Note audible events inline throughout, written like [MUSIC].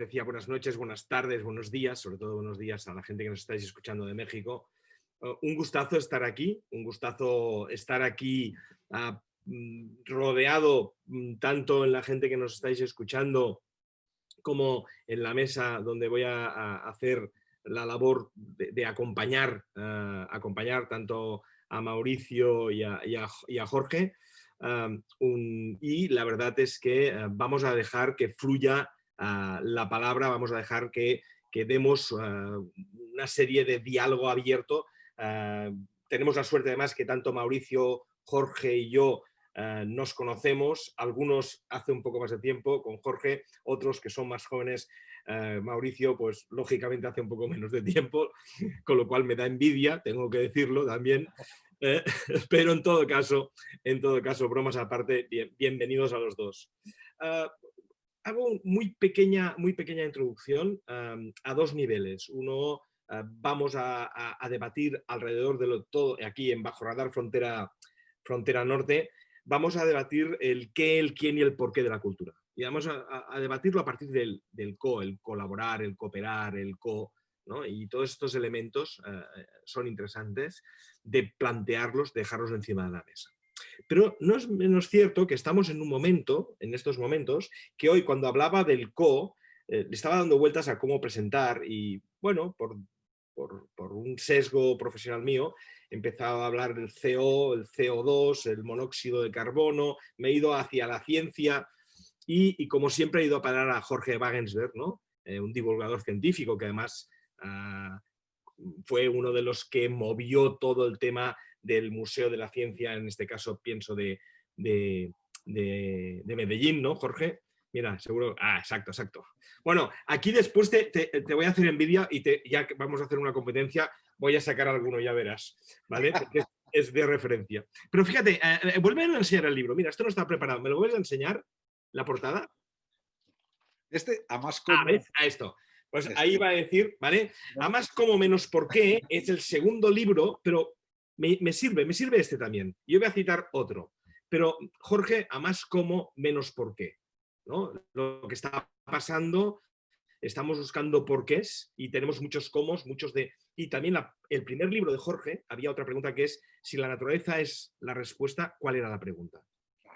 decía buenas noches, buenas tardes, buenos días, sobre todo buenos días a la gente que nos estáis escuchando de México. Uh, un gustazo estar aquí, un gustazo estar aquí ah, mm, rodeado mm, tanto en la gente que nos estáis escuchando como en la mesa donde voy a, hacer la labor de, acompañar, ah, acompañar tanto a Mauricio y a, Jorge. y la verdad es que vamos a dejar que fluya la palabra, vamos a dejar que, que demos ah, una serie de diálogo abierto. Ah, tenemos la suerte además que tanto Mauricio, Jorge y yo ah, nos conocemos, algunos hace un poco más de tiempo con Jorge, otros que son más jóvenes, Mauricio pues lógicamente hace un poco menos de tiempo, con lo cual me da envidia, tengo que decirlo también, eh, [LAUGHS] pero en todo caso, en todo caso, bromas aparte, bienvenidos a los dos hago muy pequeña, muy pequeña introducción a dos niveles. Uno, ah, vamos a, debatir alrededor de lo todo, aquí en Bajo Radar Frontera, Frontera Norte, vamos a debatir el qué, el quién y el porqué de la cultura. Y vamos a, debatirlo a partir del, co, el colaborar, el cooperar, el co, y todos estos elementos ah, son interesantes de plantearlos, dejarlos encima de la mesa. Pero no es menos cierto que estamos en un momento, en estos momentos, que hoy cuando hablaba del CO, eh, le estaba dando vueltas a cómo presentar y, bueno, por, por, un sesgo profesional mío, he empezado a hablar del CO, el CO2, el monóxido de carbono, me he ido hacia la ciencia y, como siempre he ido a parar a Jorge Wagensberg, ¿no? Eh, un divulgador científico que además ah, fue uno de los que movió todo el tema del Museo de la Ciencia, en este caso pienso de, de, Medellín, ¿no, Jorge? Mira, seguro... Ah, exacto, exacto. Bueno, aquí después te, te, voy a hacer envidia y te, ya que vamos a hacer una competencia, voy a sacar alguno, ya verás, ¿vale? Porque [LAUGHS] es, de referencia. Pero fíjate, eh, eh, vuelve a enseñar el libro. Mira, esto no está preparado. ¿Me lo vuelves a enseñar? ¿La portada? Este, a más como... A esto. Pues este. ahí va a decir, ¿vale? A más como menos por qué es el segundo libro, pero me, sirve, me sirve este también. Yo voy a citar otro. Pero Jorge, a más cómo, menos por qué. ¿no? Lo que está pasando, estamos buscando porqués y tenemos muchos cómo, muchos de... Y también el primer libro de Jorge, había otra pregunta que es, si la naturaleza es la respuesta, ¿cuál era la pregunta?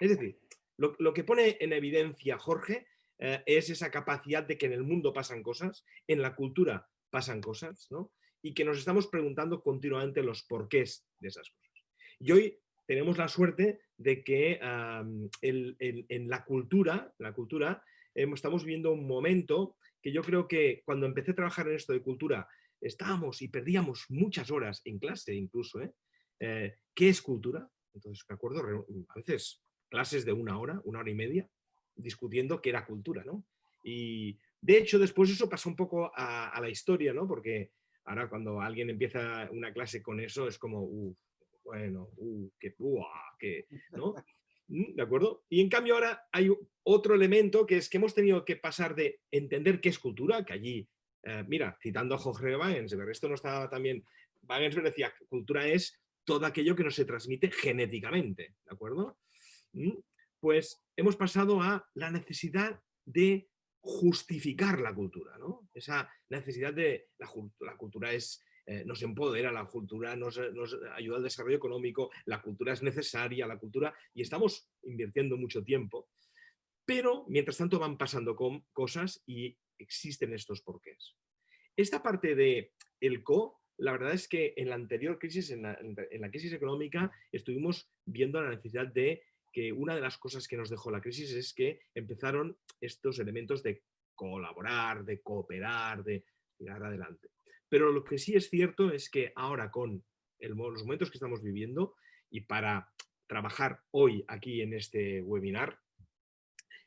Es decir, lo, que pone en evidencia Jorge eh, es esa capacidad de que en el mundo pasan cosas, en la cultura pasan cosas, ¿no? Y que nos estamos preguntando continuamente los porqués de esas cosas. Y hoy tenemos la suerte de que en la cultura, la cultura estamos viendo un momento que yo creo que cuando empecé a trabajar en esto de cultura estábamos y perdíamos muchas horas en clase incluso. ¿eh? Eh, ¿Qué es cultura? Entonces me acuerdo a veces clases de una hora, una hora y media, discutiendo qué era cultura. ¿no? Y de hecho después eso pasó un poco a, a la historia, ¿no? porque Ahora cuando alguien empieza una clase con eso es como, uff, bueno, uh, qué, qué, ¿no? ¿Mm? ¿De acuerdo? Y en cambio ahora hay otro elemento que es que hemos tenido que pasar de entender qué es cultura, que allí, eh, mira, citando a Jorge Wagensberg, esto no estaba también, Wagensberg decía, cultura es todo aquello que no se transmite genéticamente, ¿de acuerdo? ¿Mm? Pues hemos pasado a la necesidad de justificar la cultura, ¿no? Esa necesidad de la, cultura es, eh, nos empodera, la cultura nos, ayuda al desarrollo económico, la cultura es necesaria, la cultura, y estamos invirtiendo mucho tiempo, pero mientras tanto van pasando cosas y existen estos porqués. Esta parte de el co, la verdad es que en la anterior crisis, en la crisis económica, estuvimos viendo la necesidad de que una de las cosas que nos dejó la crisis es que empezaron estos elementos de colaborar, de cooperar, de tirar adelante. Pero lo que sí es cierto es que ahora con los momentos que estamos viviendo y para trabajar hoy aquí en este webinar.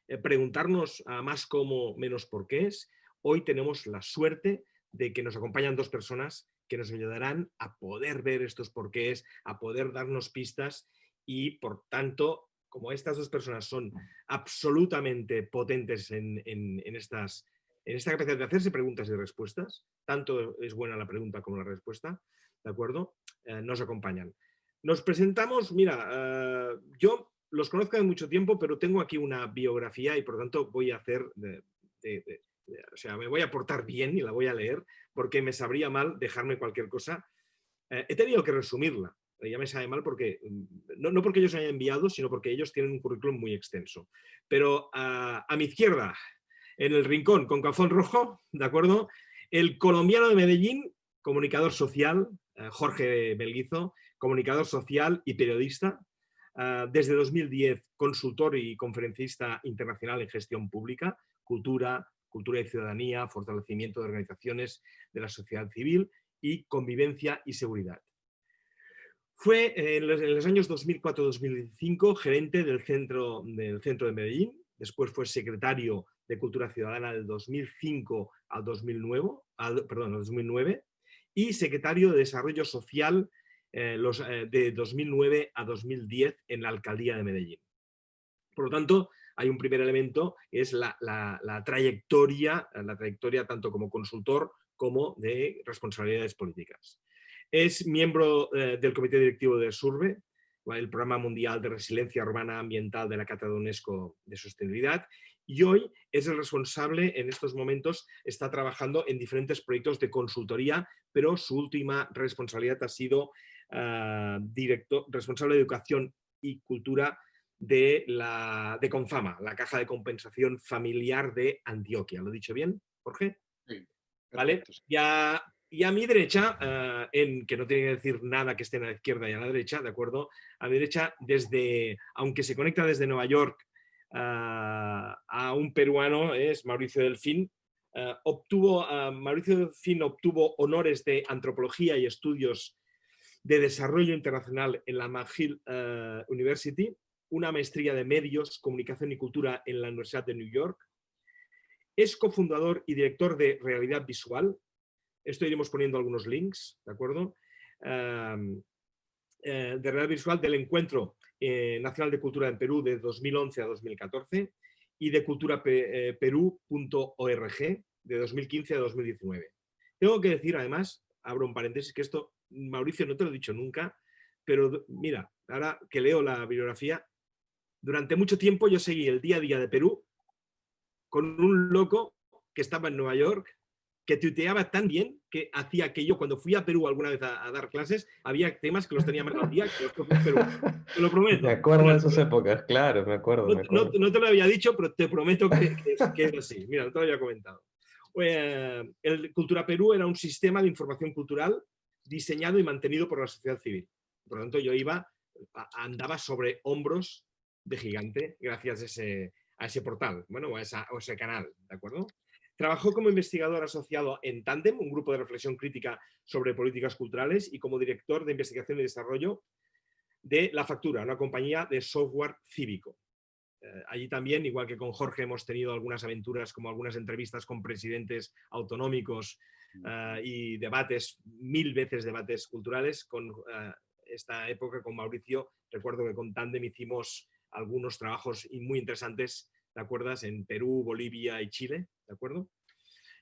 Eh, preguntarnos a más cómo, menos por qué es. Hoy tenemos la suerte de que nos acompañan dos personas que nos ayudarán a poder ver estos porqués, a poder darnos pistas y, por tanto, como estas dos personas son absolutamente potentes en, estas, en esta capacidad de hacerse preguntas y respuestas, tanto es buena la pregunta como la respuesta, ¿de acuerdo? Eh, nos acompañan. Nos presentamos, mira, eh, yo los conozco de mucho tiempo, pero tengo aquí una biografía y por tanto voy a hacer, o sea, me voy a portar bien y la voy a leer porque me sabría mal dejarme cualquier cosa. Eh, he tenido que resumirla, ya me sabe mal porque, mm, no, porque ellos hayan enviado, sino porque ellos tienen un currículum muy extenso. Pero a, mi izquierda, en el rincón con cafón rojo, ¿de acuerdo? El colombiano de Medellín, comunicador social, eh, Jorge Belguizo, comunicador social y periodista, Ah, desde 2010, consultor y conferencista internacional en gestión pública, cultura, cultura y ciudadanía, fortalecimiento de organizaciones de la sociedad civil y convivencia y seguridad. Fue en los, años 2004-2005 gerente del centro, del centro de Medellín, después fue secretario de Cultura Ciudadana del 2005 al 2009, al, perdón, al 2009 y secretario de Desarrollo Social eh, eh, de 2009 a 2010 en la alcaldía de Medellín. Por lo tanto, hay un primer elemento, es la, trayectoria, la trayectoria tanto como consultor como de responsabilidades políticas. Es miembro eh, del comité directivo de SURVE, el Programa Mundial de Resiliencia Urbana Ambiental de la Cátedra de UNESCO de Sostenibilidad, y hoy es el responsable, en estos momentos, está trabajando en diferentes proyectos de consultoría, pero su última responsabilidad ha sido director, responsable de Educación y Cultura de, la, de Confama, la Caja de Compensación Familiar de Antioquia. ¿Lo he dicho bien, Jorge? Sí. ¿Vale? Y a, y a mi derecha, ah, en, que no tiene que decir nada que esté a la izquierda y a la derecha, ¿de acuerdo? A mi derecha, desde, aunque se conecta desde Nueva York ah, a un peruano, es Mauricio Delfín, obtuvo, Mauricio Delfín obtuvo honores de antropología y estudios de Desarrollo Internacional en la McGill University, una maestría de Medios, Comunicación y Cultura en la Universidad de New York. Es cofundador y director de Realidad Visual. Esto iremos poniendo algunos links, ¿de acuerdo? Eh, de Realidad Visual del Encuentro eh, Nacional de Cultura en Perú de 2011 a 2014 y de culturaperú.org de 2015 a 2019. Tengo que decir además, abro un paréntesis, que esto Mauricio, no te lo he dicho nunca, pero mira, ahora que leo la bibliografía, durante mucho tiempo yo seguí el día a día de Perú con un loco que estaba en Nueva York, que tuiteaba tan bien que hacía que yo cuando fui a Perú alguna vez a, dar clases, había temas que los tenía más al día que los propios Perú. Te lo prometo. Me acuerdo de esas épocas, claro, me acuerdo. No, te lo había dicho, pero te prometo que, que, es, así. Mira, no te lo había comentado. Eh, el Cultura Perú era un sistema de información cultural diseñado y mantenido por la sociedad civil. Por lo tanto, yo iba, andaba sobre hombros de gigante gracias a ese, a ese portal, bueno, a, ese canal, ¿de acuerdo? Trabajó como investigador asociado en Tandem, un grupo de reflexión crítica sobre políticas culturales, y como director de investigación y desarrollo de La Factura, una compañía de software cívico. Eh, allí también, igual que con Jorge, hemos tenido algunas aventuras, como algunas entrevistas con presidentes autonómicos Ah, y debates, mil veces debates culturales. Con ah, esta época con Mauricio, recuerdo que con Tandem hicimos algunos trabajos muy interesantes, ¿te acuerdas? En Perú, Bolivia y Chile, ¿de acuerdo?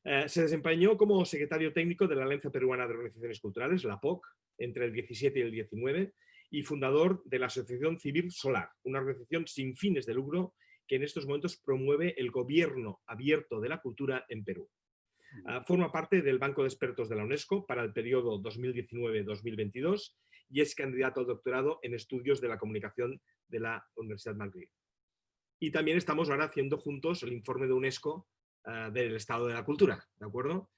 Eh, se desempeñó como secretario técnico de la Alianza Peruana de Organizaciones Culturales, la POC, entre el 17 y el 19, y fundador de la Asociación Civil Solar, una organización sin fines de lucro que en estos momentos promueve el gobierno abierto de la cultura en Perú. Ah, forma parte del Banco de Expertos de la UNESCO para el periodo 2019-2022 y es candidato al doctorado en estudios de la comunicación de la Universidad Madrid. Y también estamos ahora haciendo juntos el informe de UNESCO ah, del estado de la cultura, ¿de acuerdo?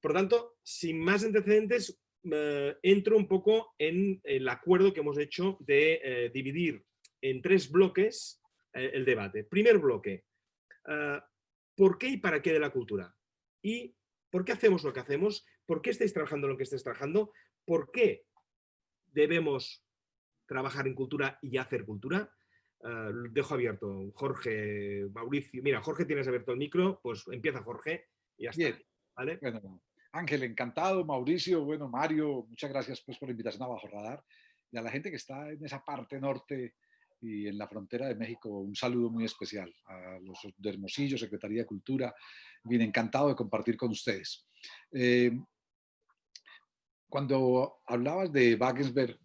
Por tanto, sin más antecedentes, eh, entro un poco en el acuerdo que hemos hecho de eh, dividir en tres bloques eh, el debate. Primer bloque, ¿por qué y para qué de la cultura? Y ¿Por qué hacemos lo que hacemos? ¿Por qué estáis trabajando lo que estáis trabajando? ¿Por qué debemos trabajar en cultura y hacer cultura. Eh, dejo abierto. Jorge, Mauricio. Mira, Jorge, tienes abierto el micro, pues empieza Jorge y ya está. ¿vale? Bueno, Ángel, encantado. Mauricio, bueno, Mario, muchas gracias pues, por la invitación a Bajo Radar. Y a la gente que está en esa parte norte y en la frontera de México, un saludo muy especial. A los de Hermosillo, Secretaría de Cultura, bien encantado de compartir con ustedes. Eh, cuando hablabas de Wagensberg,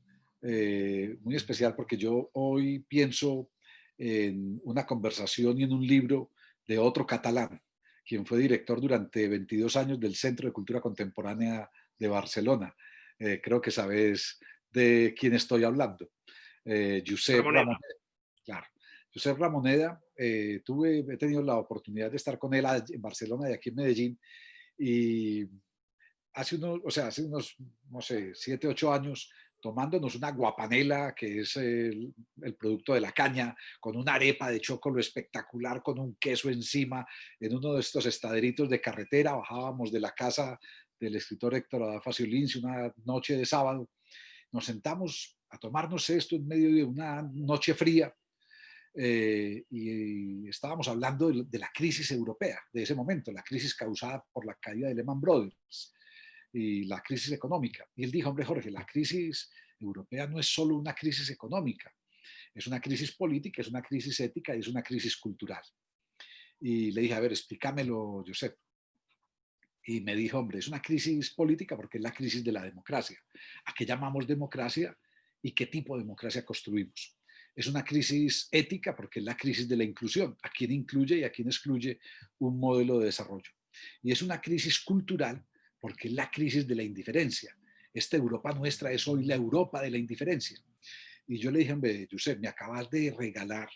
eh, muy especial porque yo hoy pienso en una conversación y en un libro de otro catalán, quien fue director durante 22 años del Centro de Cultura Contemporánea de Barcelona. Eh, creo que sabes de quién estoy hablando. Eh, Josep Ramoneda. Claro. Josep Ramoneda, eh, tuve, he tenido la oportunidad de estar con él en Barcelona y aquí en Medellín y hace unos, o sea, hace unos, no sé, siete, ocho años tomándonos una guapanela, que es el, producto de la caña, con una arepa de chocolo espectacular, con un queso encima, en uno de estos estaderitos de carretera, bajábamos de la casa del escritor Héctor Adafacio Lince una noche de sábado, nos sentamos a tomarnos esto en medio de una noche fría, eh, y estábamos hablando de, la crisis europea de ese momento, la crisis causada por la caída de Lehman Brothers y la crisis económica. Y él dijo, hombre Jorge, la crisis europea no es solo una crisis económica, es una crisis política, es una crisis ética y es una crisis cultural. Y le dije, a ver, explícamelo, Josep. Y me dijo, hombre, es una crisis política porque es la crisis de la democracia. ¿A qué llamamos democracia y qué tipo de democracia construimos? Es una crisis ética porque es la crisis de la inclusión, a quién incluye y a quién excluye un modelo de desarrollo. Y es una crisis cultural porque es la crisis de la indiferencia. Esta Europa nuestra es hoy la Europa de la indiferencia. Y yo le dije, hombre, Josep, me acabas de regalar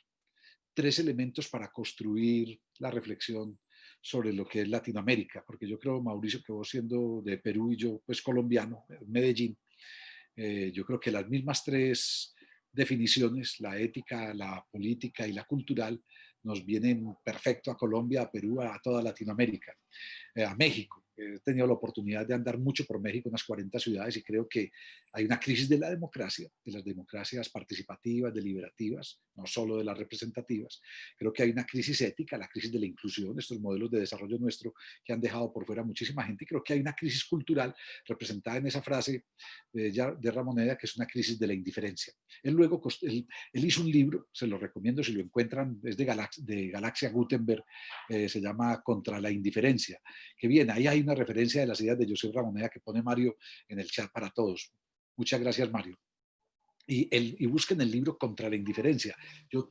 tres elementos para construir la reflexión sobre lo que es Latinoamérica, porque yo creo, Mauricio, que vos siendo de Perú y yo, pues colombiano, Medellín, eh, yo creo que las mismas tres definiciones, la ética, la política y la cultural, nos vienen perfecto a Colombia, a Perú, a toda Latinoamérica, eh, a México he tenido la oportunidad de andar mucho por México, unas 40 ciudades, y creo que hay una crisis de la democracia, de las democracias participativas, deliberativas, no solo de las representativas. Creo que hay una crisis ética, la crisis de la inclusión, estos modelos de desarrollo nuestro que han dejado por fuera muchísima gente, y creo que hay una crisis cultural representada en esa frase de, Ramoneda, que es una crisis de la indiferencia. Él luego, él, hizo un libro, se lo recomiendo si lo encuentran, es de, Galax, de Galaxia Gutenberg, eh, se llama Contra la indiferencia, que bien, ahí hay una referencia de las ideas de José Ramoneda que pone Mario en el chat para todos. Muchas gracias, Mario. Y, el, y busquen el libro Contra la indiferencia. Yo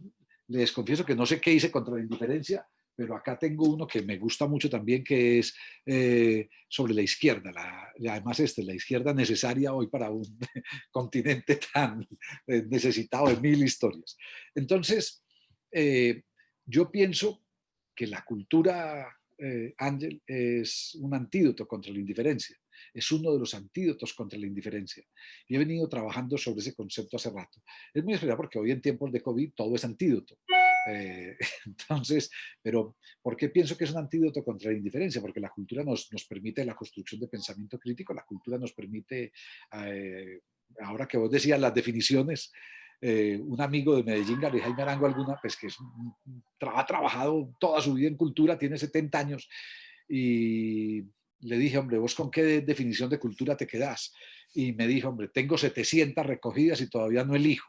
les confieso que no sé qué hice contra la indiferencia, pero acá tengo uno que me gusta mucho también, que es eh, sobre la izquierda. La, además, este, la izquierda necesaria hoy para un [LAUGHS] continente tan eh, necesitado de mil historias. Entonces, eh, yo pienso que la cultura eh, Ángel, es un antídoto contra la indiferencia. Es uno de los antídotos contra la indiferencia. Y he venido trabajando sobre ese concepto hace rato. Es muy especial porque hoy en tiempos de COVID todo es antídoto. Eh, [LAUGHS] entonces, pero ¿por qué pienso que es un antídoto contra la indiferencia? Porque la cultura nos, nos permite la construcción de pensamiento crítico, la cultura nos permite, eh, ahora que vos decías las definiciones, eh, un amigo de Medellín, Gary Jaime Arango, alguna, pues que es, ha trabajado toda su vida en cultura, tiene 70 años, y le dije, hombre, ¿vos con qué definición de cultura te quedás? Y me dijo, hombre, tengo 700 recogidas y todavía no elijo,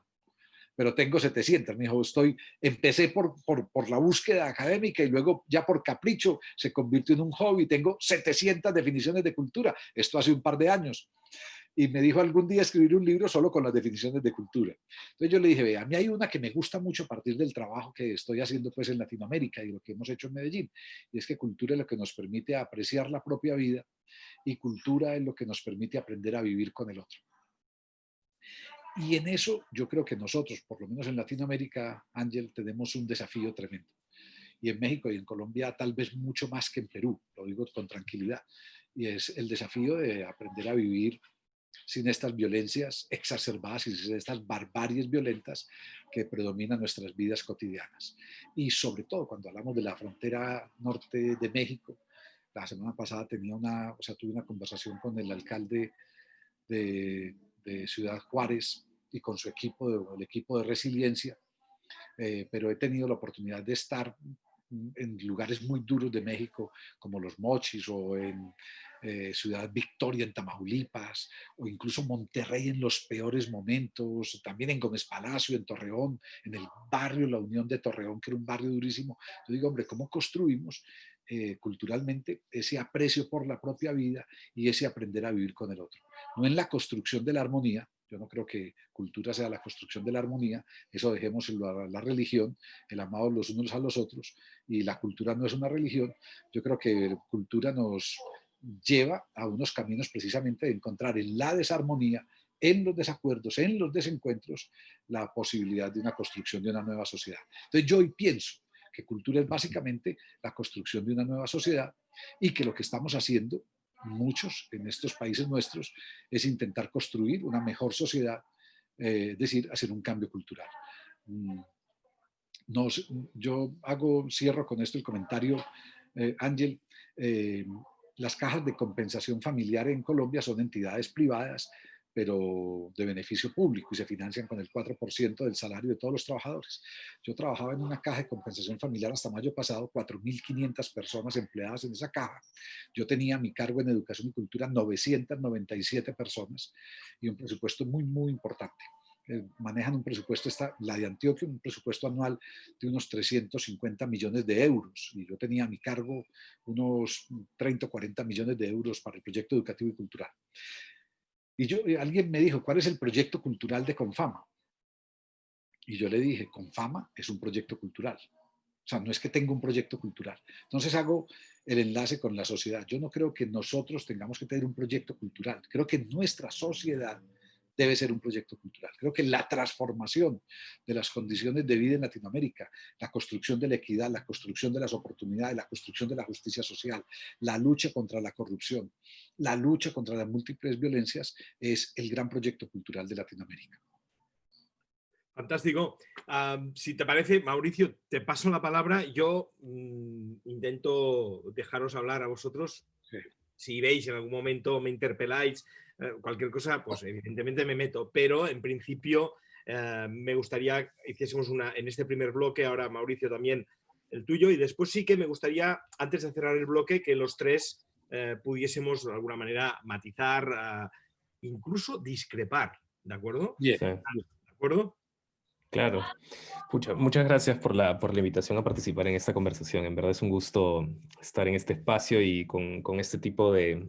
pero tengo 700. Me dijo, estoy, empecé por, por, por, la búsqueda académica y luego ya por capricho se convirtió en un hobby. Tengo 700 definiciones de cultura. Esto hace un par de años y me dijo algún día escribir un libro solo con las definiciones de cultura. Entonces yo le dije, ve, a mí hay una que me gusta mucho a partir del trabajo que estoy haciendo pues en Latinoamérica y lo que hemos hecho en Medellín, y es que cultura es lo que nos permite apreciar la propia vida y cultura es lo que nos permite aprender a vivir con el otro. Y en eso yo creo que nosotros, por lo menos en Latinoamérica, Ángel, tenemos un desafío tremendo. Y en México y en Colombia tal vez mucho más que en Perú, lo digo con tranquilidad. Y es el desafío de aprender a vivir sin estas violencias exacerbadas y sin estas barbaries violentas que predominan nuestras vidas cotidianas. Y sobre todo cuando hablamos de la frontera norte de México, la semana pasada tenía una, o sea, tuve una conversación con el alcalde de, Ciudad Juárez, y con su equipo, el equipo de resiliencia, eh, pero he tenido la oportunidad de estar en lugares muy duros de México, como Los Mochis o en eh, Ciudad Victoria en Tamaulipas, o incluso Monterrey en los peores momentos, también en Gómez Palacio, en Torreón, en el barrio La Unión de Torreón, que era un barrio durísimo. Yo digo, hombre, ¿cómo construimos eh, culturalmente ese aprecio por la propia vida y ese aprender a vivir con el otro? No en la construcción de la armonía, yo no creo que cultura sea la construcción de la armonía, eso dejemos la, la religión, el amado los unos a los otros, y la cultura no es una religión. Yo creo que cultura nos lleva a unos caminos precisamente de encontrar en la desarmonía, en los desacuerdos, en los desencuentros, la posibilidad de una construcción de una nueva sociedad. Entonces yo hoy pienso que cultura es básicamente la construcción de una nueva sociedad y que lo que estamos haciendo muchos en estos países nuestros, es intentar construir una mejor sociedad, eh, es decir, hacer un cambio cultural. Mm, nos, yo hago, cierro con esto el comentario, eh, Ángel, eh, las cajas de compensación familiar en Colombia son entidades privadas pero de beneficio público y se financian con el 4% del salario de todos los trabajadores. Yo trabajaba en una caja de compensación familiar hasta mayo pasado, 4.500 personas empleadas en esa caja. Yo tenía mi cargo en educación y cultura 997 personas y un presupuesto muy, muy importante. Eh, manejan un presupuesto, esta, la de Antioquia, un presupuesto anual de unos 350 millones de euros y yo tenía a mi cargo unos 30 o 40 millones de euros para el proyecto educativo y cultural. Y yo, alguien me dijo, ¿cuál es el proyecto cultural de Confama? Y yo le dije, Confama es un proyecto cultural. O sea, no es que tenga un proyecto cultural. Entonces hago el enlace con la sociedad. Yo no creo que nosotros tengamos que tener un proyecto cultural. Creo que nuestra sociedad debe ser un proyecto cultural. Creo que la transformación de las condiciones de vida en Latinoamérica, la construcción de la equidad, la construcción de las oportunidades, la construcción de la justicia social, la lucha contra la corrupción, la lucha contra las múltiples violencias es el gran proyecto cultural de Latinoamérica. Fantástico. si te parece, Mauricio, te paso la palabra. Yo mm, intento dejaros hablar a vosotros. Si veis en algún momento me interpeláis, cualquier cosa, pues evidentemente me meto, pero en principio eh, me gustaría hiciésemos una, en este primer bloque, ahora Mauricio también el tuyo, y después sí que me gustaría, antes de cerrar el bloque, que los tres eh, pudiésemos de alguna manera matizar, incluso discrepar, ¿de acuerdo? ¿De acuerdo? Claro. muchas gracias por la, por la invitación a participar en esta conversación. En verdad es un gusto estar en este espacio y con, con este tipo de,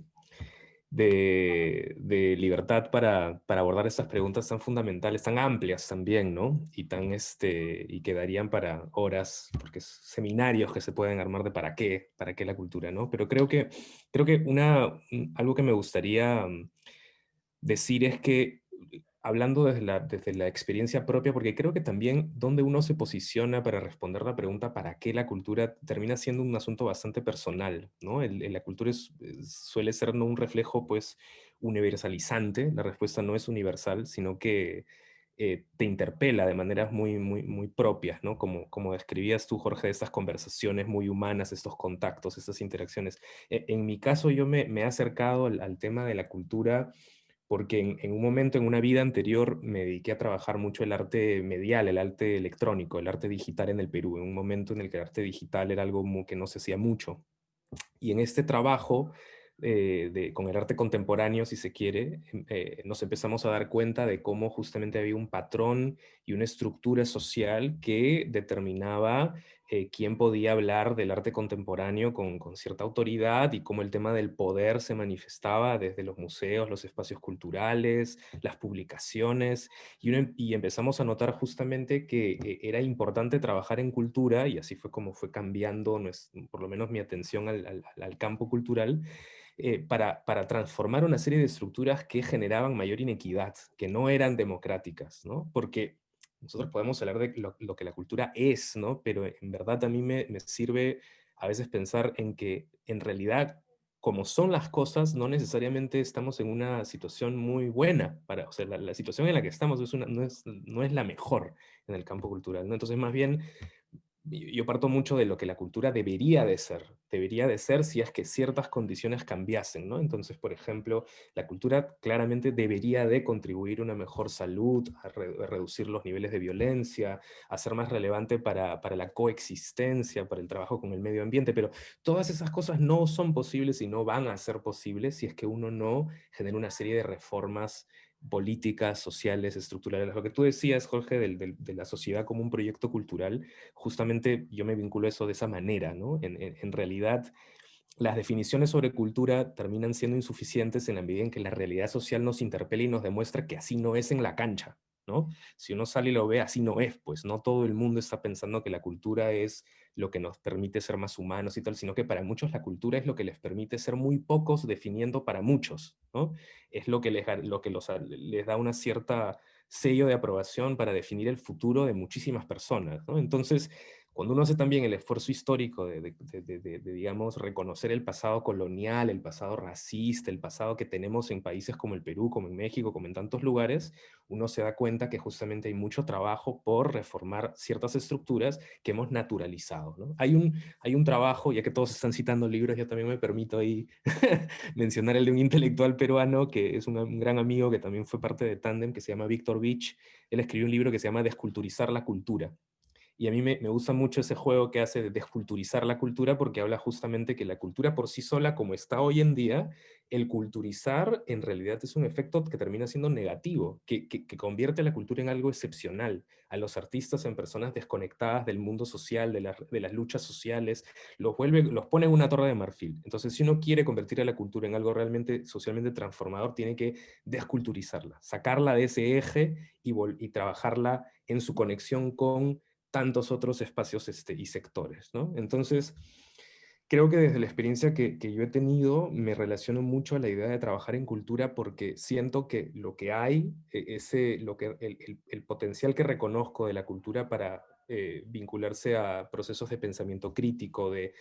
de, libertad para, abordar estas preguntas tan fundamentales, tan amplias también, ¿no? Y, tan, este, y que darían para horas, porque seminarios que se pueden armar de para qué, para qué la cultura, ¿no? Pero creo que, creo que una, algo que me gustaría mm, decir es que hablando desde la, desde la experiencia propia, porque creo que también donde uno se posiciona para responder la pregunta ¿para qué la cultura? termina siendo un asunto bastante personal, ¿no? la cultura suele ser no un reflejo, pues, universalizante, la respuesta no es universal, sino que eh, te interpela de maneras muy, muy, muy propias, ¿no? Como, como describías tú, Jorge, estas conversaciones muy humanas, estos contactos, estas interacciones. E, en mi caso, yo me, he acercado al tema de la cultura porque en, un momento, en una vida anterior, me dediqué a trabajar mucho el arte medial, el arte electrónico, el arte digital en el Perú, en un momento en el que el arte digital era algo que no se hacía mucho. Y en este trabajo, eh, de, con el arte contemporáneo, si se quiere, em, eh, nos empezamos a dar cuenta de cómo justamente había un patrón y una estructura social que determinaba eh, quién podía hablar del arte contemporáneo con, cierta autoridad y cómo el tema del poder se manifestaba desde los museos, los espacios culturales, las publicaciones, y, em, empezamos a notar justamente que eh, era importante trabajar en cultura, y así fue como fue cambiando por lo menos mi atención al, campo cultural, eh, para, para, transformar una serie de estructuras que generaban mayor inequidad, que no eran democráticas, ¿no? Porque nosotros podemos hablar de lo, que la cultura es, ¿no? Pero en verdad a mí me, sirve a veces pensar en que en realidad como son las cosas, no necesariamente estamos en una situación muy buena. Para, o sea, la, situación en la que estamos es no, es, no es la mejor en el campo cultural. ¿no? Entonces, más bien, yo parto mucho de lo que la cultura debería de ser. Debería de ser si es que ciertas condiciones cambiasen, ¿no? Entonces, por ejemplo, la cultura claramente debería de contribuir a una mejor salud, a, reducir los niveles de violencia, a ser más relevante para, para, la coexistencia, para el trabajo con el medio ambiente, pero todas esas cosas no son posibles y no van a ser posibles si es que uno no genera una serie de reformas políticas, sociales, estructurales. Lo que tú decías, Jorge, de la sociedad como un proyecto cultural, justamente yo me vinculo eso de esa manera, ¿no? En, realidad, las definiciones sobre cultura terminan siendo insuficientes en la medida en que la realidad social nos interpela y nos demuestra que así no es en la cancha, ¿no? Si uno sale y lo ve, así no es, pues no todo el mundo está pensando que la cultura es lo que nos permite ser más humanos y tal, sino que para muchos la cultura es lo que les permite ser muy pocos definiendo para muchos, ¿no? Es lo que les, lo que les da una cierta sello de aprobación para definir el futuro de muchísimas personas, ¿no? Entonces, cuando uno hace también el esfuerzo histórico de, digamos, reconocer el pasado colonial, el pasado racista, el pasado que tenemos en países como el Perú, como en México, como en tantos lugares, uno se da cuenta que justamente hay mucho trabajo por reformar ciertas estructuras que hemos naturalizado. Hay, un, hay un trabajo, ya que todos están citando libros, yo también me permito ahí [LAUGHS] mencionar el de un intelectual peruano que es un, gran amigo que también fue parte de Tandem, que se llama Víctor Beach. Él escribió un libro que se llama Desculturizar la cultura y a mí me, gusta mucho ese juego que hace de desculturizar la cultura porque habla justamente que la cultura por sí sola, como está hoy en día, el culturizar en realidad es un efecto que termina siendo negativo, que, que, convierte la cultura en algo excepcional, a los artistas en personas desconectadas del mundo social, de, de las luchas sociales, los, vuelve, los pone en una torre de marfil. Entonces, si uno quiere convertir a la cultura en algo realmente socialmente transformador, tiene que desculturizarla, sacarla de ese eje y, y trabajarla en su conexión con tantos otros espacios este, y sectores. ¿no? Entonces, creo que desde la experiencia que, yo he tenido, me relaciono mucho a la idea de trabajar en cultura porque siento que lo que hay, e, ese, lo que, el, potencial que reconozco de la cultura para eh, vincularse a procesos de pensamiento crítico, de,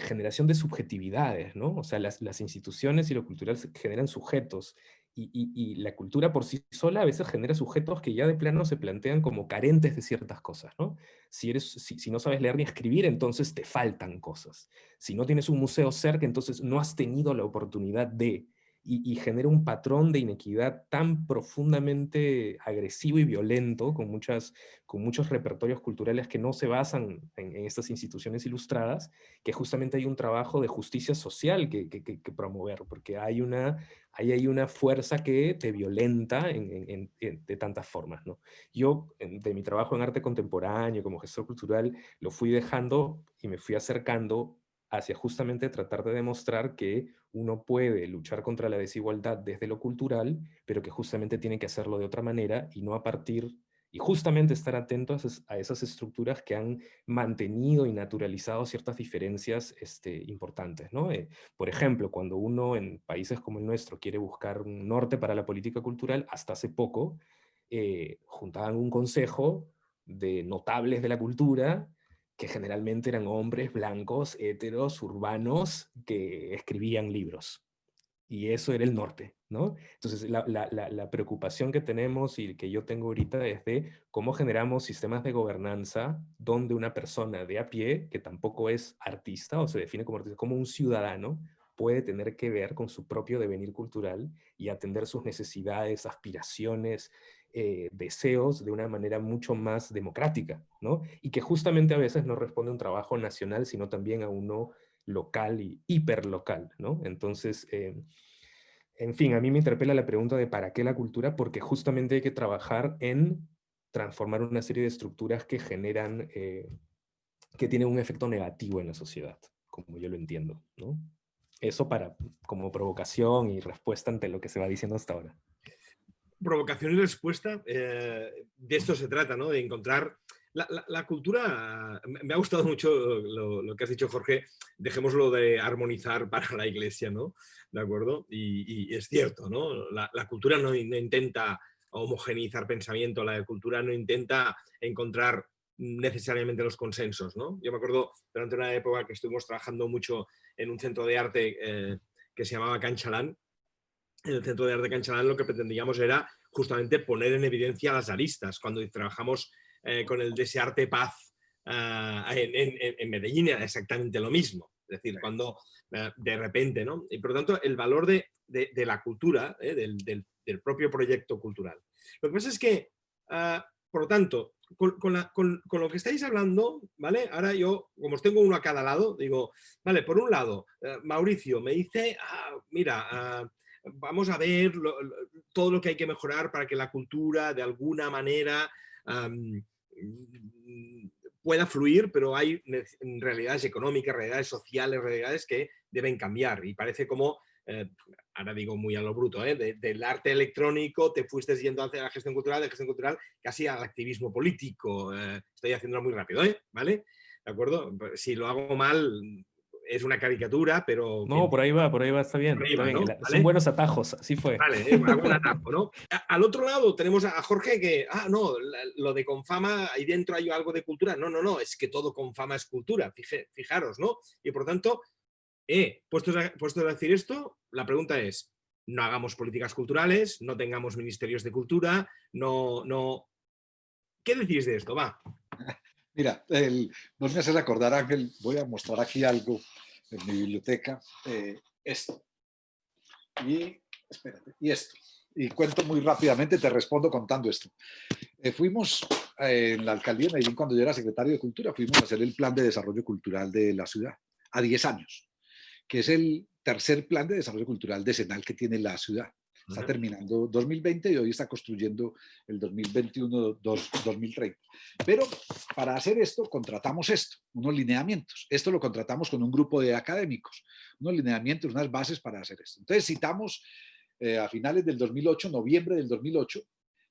generación de subjetividades, ¿no? O sea, las, las instituciones y lo cultural generan sujetos y, la cultura por sí sola a veces genera sujetos que ya de plano se plantean como carentes de ciertas cosas, ¿no? Si, eres, si, no sabes leer ni escribir, entonces te faltan cosas. Si no tienes un museo cerca, entonces no has tenido la oportunidad de y, genera un patrón de inequidad tan profundamente agresivo y violento, con, muchas, con muchos repertorios culturales que no se basan en, estas instituciones ilustradas, que justamente hay un trabajo de justicia social que, que, promover, porque hay una, hay, hay una fuerza que te violenta en, de tantas formas. ¿no? Yo, de mi trabajo en arte contemporáneo, como gestor cultural, lo fui dejando y me fui acercando hacia justamente tratar de demostrar que uno puede luchar contra la desigualdad desde lo cultural, pero que justamente tiene que hacerlo de otra manera y no a partir, y justamente estar atentos a esas estructuras que han mantenido y naturalizado ciertas diferencias este, importantes. ¿no? Eh, por ejemplo, cuando uno en países como el nuestro quiere buscar un norte para la política cultural, hasta hace poco eh, juntaban un consejo de notables de la cultura que generalmente eran hombres blancos, heteros, urbanos, que escribían libros. Y eso era el norte, ¿no? Entonces, la, la, preocupación que tenemos y que yo tengo ahorita es de cómo generamos sistemas de gobernanza donde una persona de a pie, que tampoco es artista o se define como artista, como un ciudadano, puede tener que ver con su propio devenir cultural y atender sus necesidades, aspiraciones, eh, deseos de una manera mucho más democrática, ¿no? Y que justamente a veces no responde a un trabajo nacional, sino también a uno local y hiperlocal, ¿no? Entonces, eh, en fin, a mí me interpela la pregunta de ¿para qué la cultura? Porque justamente hay que trabajar en transformar una serie de estructuras que generan, eh, que tienen un efecto negativo en la sociedad, como yo lo entiendo, ¿no? Eso para, como provocación y respuesta ante lo que se va diciendo hasta ahora provocación y respuesta, eh, de esto se trata, ¿no? De encontrar... La, cultura, me ha gustado mucho lo, que has dicho, Jorge, dejémoslo de armonizar [LAUGHS] para la iglesia, ¿no? ¿De acuerdo? Y, es cierto, ¿no? La, cultura no, intenta homogeneizar pensamiento, la cultura no intenta encontrar necesariamente los consensos, ¿no? Yo me acuerdo durante una época que estuvimos trabajando mucho en un centro de arte eh, que se llamaba Canchalán, en el Centro de Arte Canchalán lo que pretendíamos era justamente poner en evidencia las aristas. Cuando trabajamos eh, con el Desearte Paz ah, en, Medellín era exactamente lo mismo. Es decir, cuando ah, de repente, ¿no? Y por lo tanto, el valor de, la cultura, ¿eh? del, propio proyecto cultural. Lo que pasa es que, ah, por lo tanto, con, lo que estáis hablando, ¿vale? Ahora yo, como os tengo uno a cada lado, digo, vale, por un lado, Mauricio me dice, mira, vamos a ver todo lo que hay que mejorar para que la cultura de alguna manera pueda fluir, pero hay realidades económicas, realidades sociales, realidades que deben cambiar. Y parece como, eh, ahora digo muy a lo bruto, ¿eh? del arte electrónico te fuiste yendo hacia la gestión cultural, de gestión cultural casi al activismo político. Eh, estoy haciéndolo muy rápido, ¿vale? ¿De acuerdo? Si lo hago mal, es una caricatura, pero... No, por ahí va, por ahí va, está bien. Son buenos atajos, así fue. Vale, eh, un [LAUGHS] atajo, ¿no? Al otro lado tenemos a Jorge que, ah, no, lo de Confama, ahí dentro hay algo de cultura. No, no, no, es que todo Confama es cultura, fijaros, ¿no? Y por tanto, eh, puestos a, puesto a decir esto, la pregunta es, no hagamos políticas culturales, no tengamos ministerios de cultura, no, no... ¿Qué decís de esto? Va. Mira, el, vos me haces acordar, Ángel, voy a mostrar aquí algo en mi biblioteca, eh, esto. Y, espérate, y esto. Y cuento muy rápidamente, te respondo contando esto. Eh, fuimos eh, en la alcaldía de Medellín, cuando yo era secretario de Cultura, fuimos a hacer el plan de desarrollo cultural de la ciudad, a 10 años, que es el tercer plan de desarrollo cultural decenal que tiene la ciudad. Está terminando 2020 y hoy está construyendo el 2021-2030. Pero para hacer esto contratamos esto, unos lineamientos. Esto lo contratamos con un grupo de académicos, unos lineamientos, unas bases para hacer esto. Entonces citamos eh, a finales del 2008, noviembre del 2008,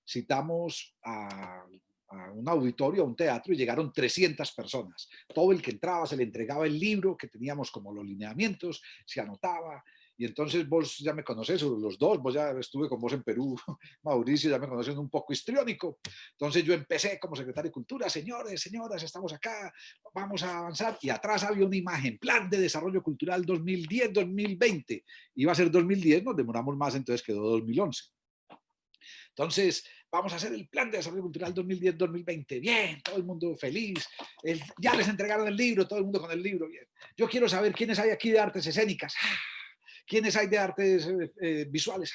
citamos a a un auditorio, a un teatro, y llegaron 300 personas. Todo el que entraba se le entregaba el libro que teníamos como los lineamientos, se anotaba, y entonces vos ya me conoces, los dos, vos ya estuve con vos en Perú, [LAUGHS] Mauricio, ya me conocen un poco histriónico. Entonces yo empecé como secretario de Cultura, señores, señoras, estamos acá, vamos a avanzar. Y atrás había una imagen, Plan de Desarrollo Cultural 2010-2020. Iba a ser 2010, nos demoramos más, entonces quedó 2011. Entonces, vamos a hacer el plan de desarrollo cultural 2010-2020. Bien, todo el mundo feliz. ya les entregaron el libro, todo el mundo con el libro. Bien. Yo quiero saber quiénes hay aquí de artes escénicas. ¡Ah! ¿Quiénes hay de artes eh, visuales?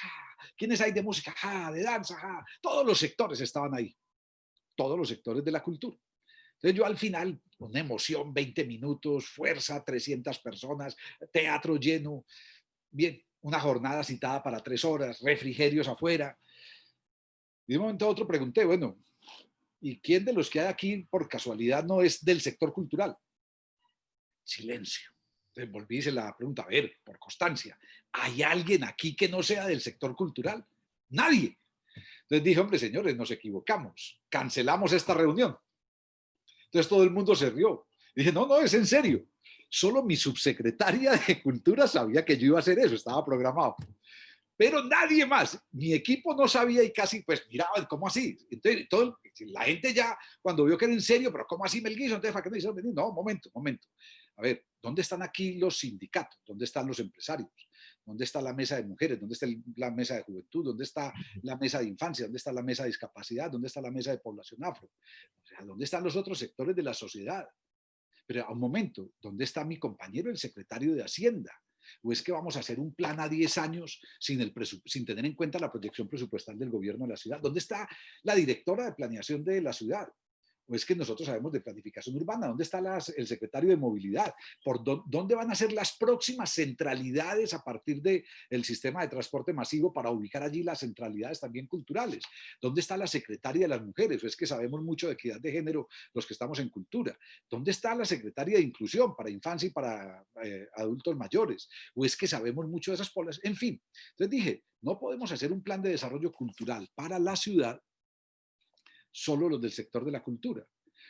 ¿Quiénes hay de música? ¿De danza? Todos los sectores estaban ahí. Todos los sectores de la cultura. Entonces yo al final, una emoción, 20 minutos, fuerza, 300 personas, teatro lleno, bien, una jornada citada para tres horas, refrigerios afuera. De un momento a otro pregunté, bueno, ¿y quién de los que hay aquí por casualidad no es del sector cultural? Silencio. Volví y hice la pregunta, a ver, por constancia, ¿hay alguien aquí que no sea del sector cultural? Nadie. Entonces dije, hombre, señores, nos equivocamos, cancelamos esta reunión. Entonces todo el mundo se rió. dije, no, no, es en serio. Solo mi subsecretaria [LAUGHS] de Cultura sabía que yo iba a hacer eso, estaba programado. Pero nadie más, mi equipo no sabía y casi pues miraban, ¿cómo así? Entonces todo, la gente ya cuando vio que era en serio, pero ¿cómo así Melguizo? Entonces, ¿para qué me dicen? No, momento, momento. A ver, ¿dónde están aquí los sindicatos? ¿Dónde están los empresarios? ¿Dónde está la mesa de mujeres? ¿Dónde está la mesa de juventud? ¿Dónde está la mesa de infancia? ¿Dónde está la mesa de discapacidad? ¿Dónde está la mesa de población afro? O sea, ¿dónde están los otros sectores de la sociedad? Pero a un momento, ¿dónde está mi compañero, el secretario de Hacienda? ¿O es que vamos a hacer un plan a 10 años sin, el sin tener en cuenta la proyección presupuestal del gobierno de la ciudad? ¿Dónde está la directora de planeación de la ciudad? ¿O es que nosotros sabemos de planificación urbana? ¿Dónde está el secretario de movilidad? ¿Por dónde van a ser las próximas centralidades a partir del el sistema de transporte masivo para ubicar allí las centralidades también culturales? ¿Dónde está la secretaria de las mujeres? ¿O es que sabemos mucho de equidad de género los que estamos en cultura? ¿Dónde está la secretaria de inclusión para infancia y para eh, adultos mayores? ¿O es que sabemos mucho de esas poblaciones? En fin, entonces dije, no podemos hacer un plan de desarrollo cultural para la ciudad solo los del sector de la cultura,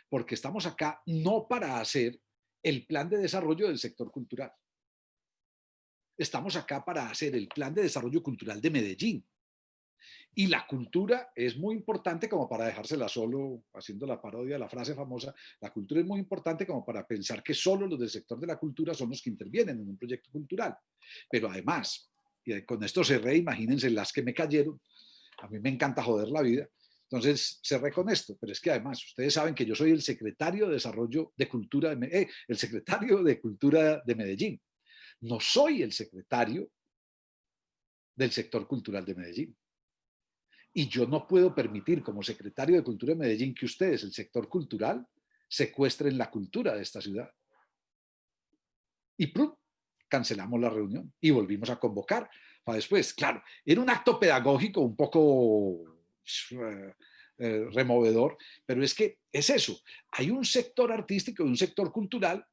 porque estamos acá no para hacer el plan de desarrollo del sector cultural. Estamos acá para hacer el plan de desarrollo cultural de Medellín. Y la cultura es muy importante como para dejársela solo, haciendo la parodia, la frase famosa, la cultura es muy importante como para pensar que solo los del sector de la cultura son los que intervienen en un proyecto cultural. Pero además, y con esto re, imagínense las que me cayeron, a mí me encanta joder la vida, Entonces, cerré con esto, pero es que además, ustedes saben que yo soy el secretario de Desarrollo de Cultura, de, eh, el secretario de Cultura de Medellín. No soy el secretario del sector cultural de Medellín. Y yo no puedo permitir como secretario de Cultura de Medellín que ustedes, el sector cultural, secuestren la cultura de esta ciudad. Y cancelamos la reunión y volvimos a convocar para después. Claro, era un acto pedagógico un poco eh, eh, removedor, pero es que es eso. Hay un sector artístico y un sector cultural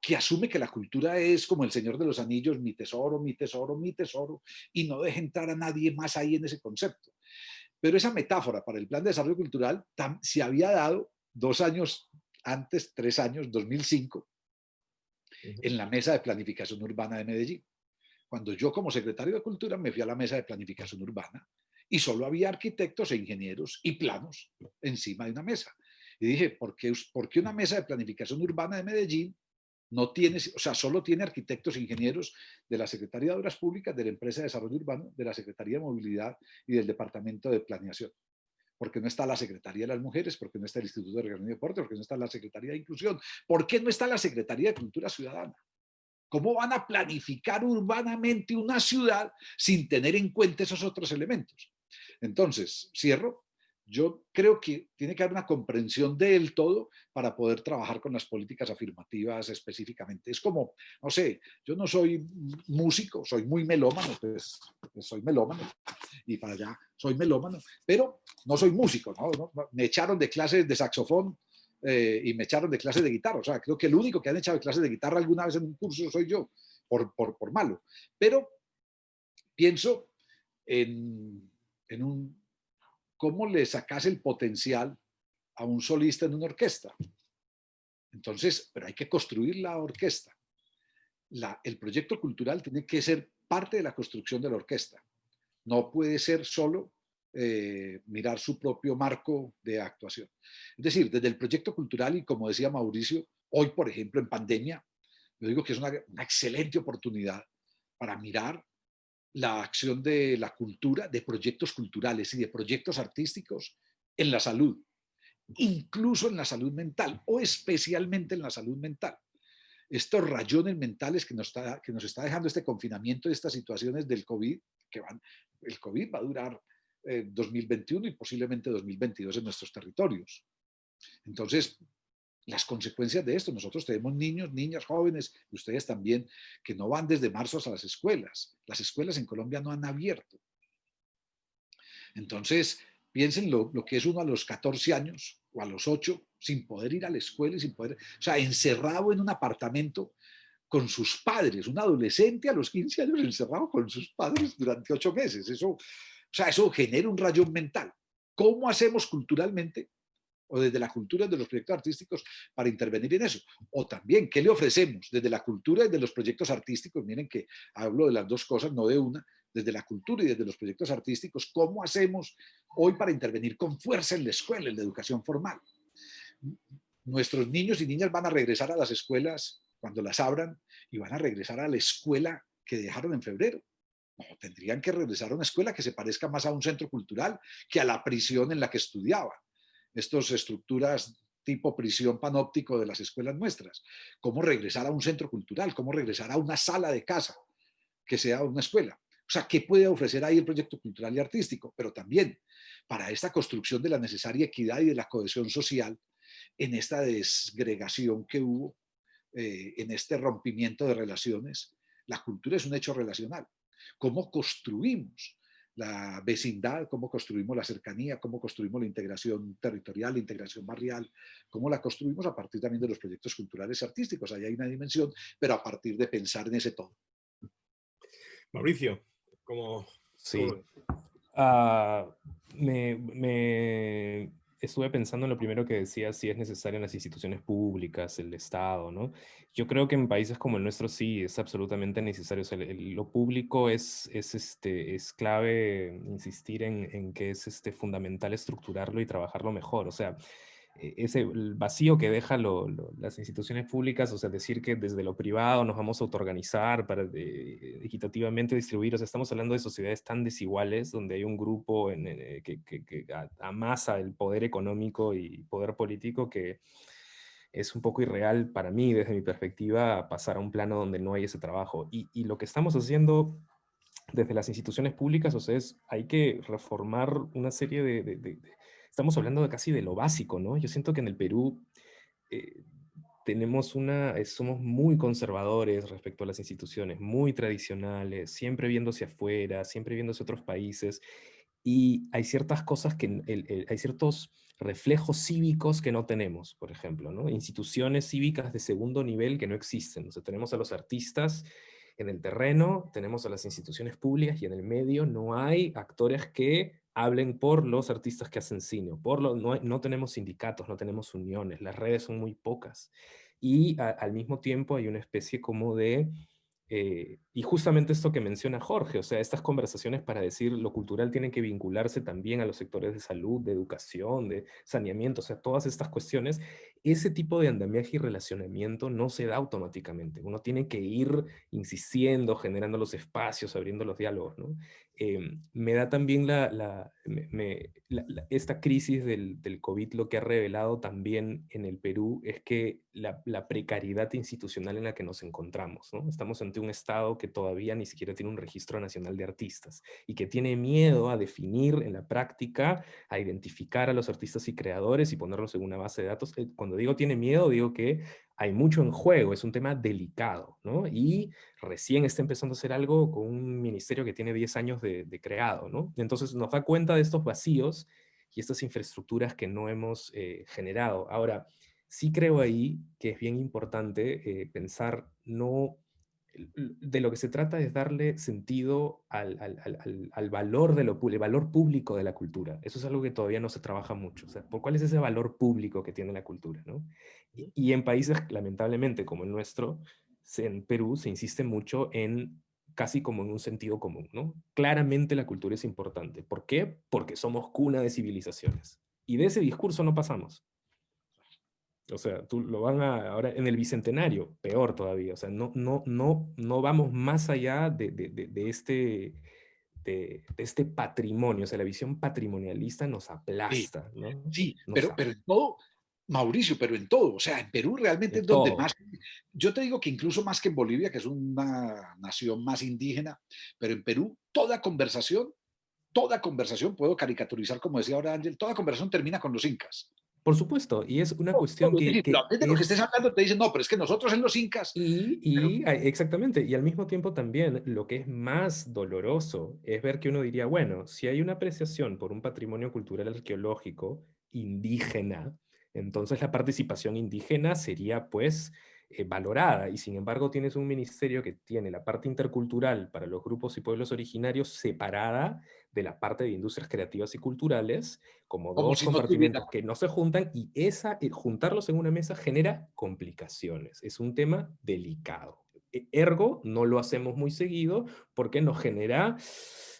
que asume que la cultura es como el Señor de los Anillos, mi tesoro, mi tesoro, mi tesoro, y no deja entrar a nadie más ahí en ese concepto. Pero esa metáfora para el Plan de Desarrollo Cultural se había dado dos años antes, tres años, 2005, en la Mesa de Planificación Urbana de Medellín. Cuando yo como secretario de Cultura me fui a la Mesa de Planificación Urbana y solo había arquitectos e ingenieros y planos encima de una mesa. Y dije, ¿por qué, ¿por qué una mesa de planificación urbana de Medellín no tiene, o sea, solo tiene arquitectos e ingenieros de la Secretaría de Obras Públicas, de la Empresa de Desarrollo Urbano, de la Secretaría de Movilidad y del Departamento de Planeación. Porque no está la Secretaría de las Mujeres, porque no está el Instituto de Recreación y Deporte, porque no está la Secretaría de Inclusión, ¿por qué no está la Secretaría de Cultura Ciudadana? ¿Cómo van a planificar urbanamente una ciudad sin tener en cuenta esos otros elementos? Entonces, cierro yo creo que tiene que haber una comprensión del todo para poder trabajar con las políticas afirmativas específicamente. Es como, no sé, yo no soy músico, soy muy melómano, pues, pues soy melómano y para allá soy melómano, pero no soy músico, ¿no? Me echaron de clases de saxofón eh, y me echaron de clases de guitarra. O sea, creo que el único que han echado de clases de guitarra alguna vez en un curso soy yo, por, por, por malo. Pero pienso en, en un cómo le sacas el potencial a un solista en una orquesta. Entonces, pero hay que construir la orquesta. el proyecto cultural tiene que ser parte de la construcción de la orquesta. No puede ser solo eh, mirar su propio marco de actuación. Es decir, desde el proyecto cultural y como decía Mauricio, hoy por ejemplo en pandemia, yo digo que es una, una excelente oportunidad para mirar la acción de la cultura, de proyectos culturales y de proyectos artísticos en la salud, incluso en la salud mental o especialmente en la salud mental. Estos rayones mentales que nos está, que nos está dejando este confinamiento y estas situaciones del COVID, que van, el COVID va a durar 2021 eh, y posiblemente 2022 en nuestros territorios. Entonces, las consecuencias de esto. Nosotros tenemos niños, niñas, jóvenes, y ustedes también, que no van desde marzo a las escuelas. Las escuelas en Colombia no han abierto. Entonces, piensen lo, que es uno a los 14 años o a los 8 sin poder ir a la escuela y sin poder, o sea, encerrado en un apartamento con sus padres, un adolescente a los 15 años encerrado con sus padres durante 8 meses. Eso, o sea, eso genera un rayón mental. ¿Cómo hacemos culturalmente o desde la cultura de los proyectos artísticos para intervenir en eso. O también, ¿qué le ofrecemos desde la cultura y de los proyectos artísticos? Miren que hablo de las dos cosas, no de una, desde la cultura y desde los proyectos artísticos, ¿cómo hacemos hoy para intervenir con fuerza en la escuela, en la educación formal? Nuestros niños y niñas van a regresar a las escuelas cuando las abran y van a regresar a la escuela que dejaron en febrero. No, tendrían que regresar a una escuela que se parezca más a un centro cultural que a la prisión en la que estudiaban estas estructuras tipo prisión panóptico de las escuelas nuestras. Cómo regresar a un centro cultural, cómo regresar a una sala de casa que sea una escuela. O sea, ¿qué puede ofrecer ahí el proyecto cultural y artístico? Pero también para esta construcción de la necesaria equidad y de la cohesión social en esta desgregación que hubo, eh, en este rompimiento de relaciones, la cultura es un hecho relacional. ¿Cómo construimos la vecindad, cómo construimos la cercanía, cómo construimos la integración territorial, la integración barrial, cómo la construimos a partir también de los proyectos culturales y artísticos. Ahí hay una dimensión, pero a partir de pensar en ese todo. Mauricio, ¿cómo...? Sí. Ah, me, me, estuve pensando en lo primero que decía, si es necesario en las instituciones públicas, el Estado, ¿no? Yo creo que en países como el nuestro sí es absolutamente necesario. lo público es, es, este, es clave insistir en, en, que es este, fundamental estructurarlo y trabajarlo mejor. O sea, ese vacío que dejan las instituciones públicas, o sea, decir que desde lo privado nos vamos a autoorganizar para equitativamente distribuir, o sea, estamos hablando de sociedades tan desiguales, donde hay un grupo en, eh, que, amasa el poder económico y poder político que es un poco irreal para mí, desde mi perspectiva, pasar a un plano donde no hay ese trabajo. Y, y lo que estamos haciendo desde las instituciones públicas, o sea, es, hay que reformar una serie de, Estamos hablando de casi de lo básico, ¿no? Yo siento que en el Perú eh, tenemos una... somos muy conservadores respecto a las instituciones, muy tradicionales, siempre hacia afuera, siempre hacia otros países, y hay ciertas cosas que... hay ciertos reflejos cívicos que no tenemos, por ejemplo, ¿no? Instituciones cívicas de segundo nivel que no existen. O sea, tenemos a los artistas en el terreno, tenemos a las instituciones públicas y en el medio no hay actores que hablen por los artistas que hacen cine. Por lo, no, no tenemos sindicatos, no tenemos uniones, las redes son muy pocas. Y al mismo tiempo hay una especie como de eh, y justamente esto que menciona Jorge, o sea, estas conversaciones para decir lo cultural tiene que vincularse también a los sectores de salud, de educación, de saneamiento, o sea, todas estas cuestiones, ese tipo de andamiaje y relacionamiento no se da automáticamente. Uno tiene que ir insistiendo, generando los espacios, abriendo los diálogos, ¿no? Em, me da también la, esta crisis del, COVID lo que ha revelado también en el Perú es que la, precariedad institucional en la que nos encontramos. Estamos ante un Estado que todavía ni siquiera tiene un registro nacional de artistas y que tiene miedo a definir en la práctica, a identificar a los artistas y creadores y ponerlos en una base de datos. Eh, cuando digo tiene miedo, digo que hay mucho en juego, es un tema delicado, ¿no? Y recién está empezando a hacer algo con un ministerio que tiene 10 años de, creado, ¿no? Entonces nos da cuenta de estos vacíos y estas infraestructuras que no hemos eh, generado. Ahora, sí creo ahí que es bien importante eh, pensar no de lo que se trata es darle sentido al, valor, de lo, el valor público de la cultura. Eso es algo que todavía no se trabaja mucho. O sea, ¿por ¿Cuál es ese valor público que tiene la cultura? ¿no? Y, en países, lamentablemente, como el nuestro, en Perú se insiste mucho en casi como en un sentido común. ¿no? Claramente la cultura es importante. ¿Por qué? Porque somos cuna de civilizaciones. Y de ese discurso no pasamos. O sea, tú lo van a, ahora en el Bicentenario, peor todavía, o sea, no, no, no, no vamos más allá de, de, de, este, de, este patrimonio, o sea, la visión patrimonialista nos aplasta, ¿no? Sí, pero, pero en todo, Mauricio, pero en todo, o sea, en Perú realmente es donde más, yo te digo que incluso más que en Bolivia, que es una nación más indígena, pero en Perú toda conversación, toda conversación, puedo caricaturizar como decía ahora Ángel, toda conversación termina con los incas. Por supuesto, y es una cuestión que... que de lo que estés hablando te dicen, no, pero es que nosotros en los incas... Y, y exactamente, y al mismo tiempo también lo que es más doloroso es ver que uno diría, bueno, si hay una apreciación por un patrimonio cultural arqueológico indígena, entonces la participación indígena sería pues eh, valorada y sin embargo tienes un ministerio que tiene la parte intercultural para los grupos y pueblos originarios separada de la parte de industrias creativas y culturales como, dos compartimentos que no se juntan y esa, eh, juntarlos en una mesa genera complicaciones. Es un tema delicado. E, ergo, no lo hacemos muy seguido porque nos genera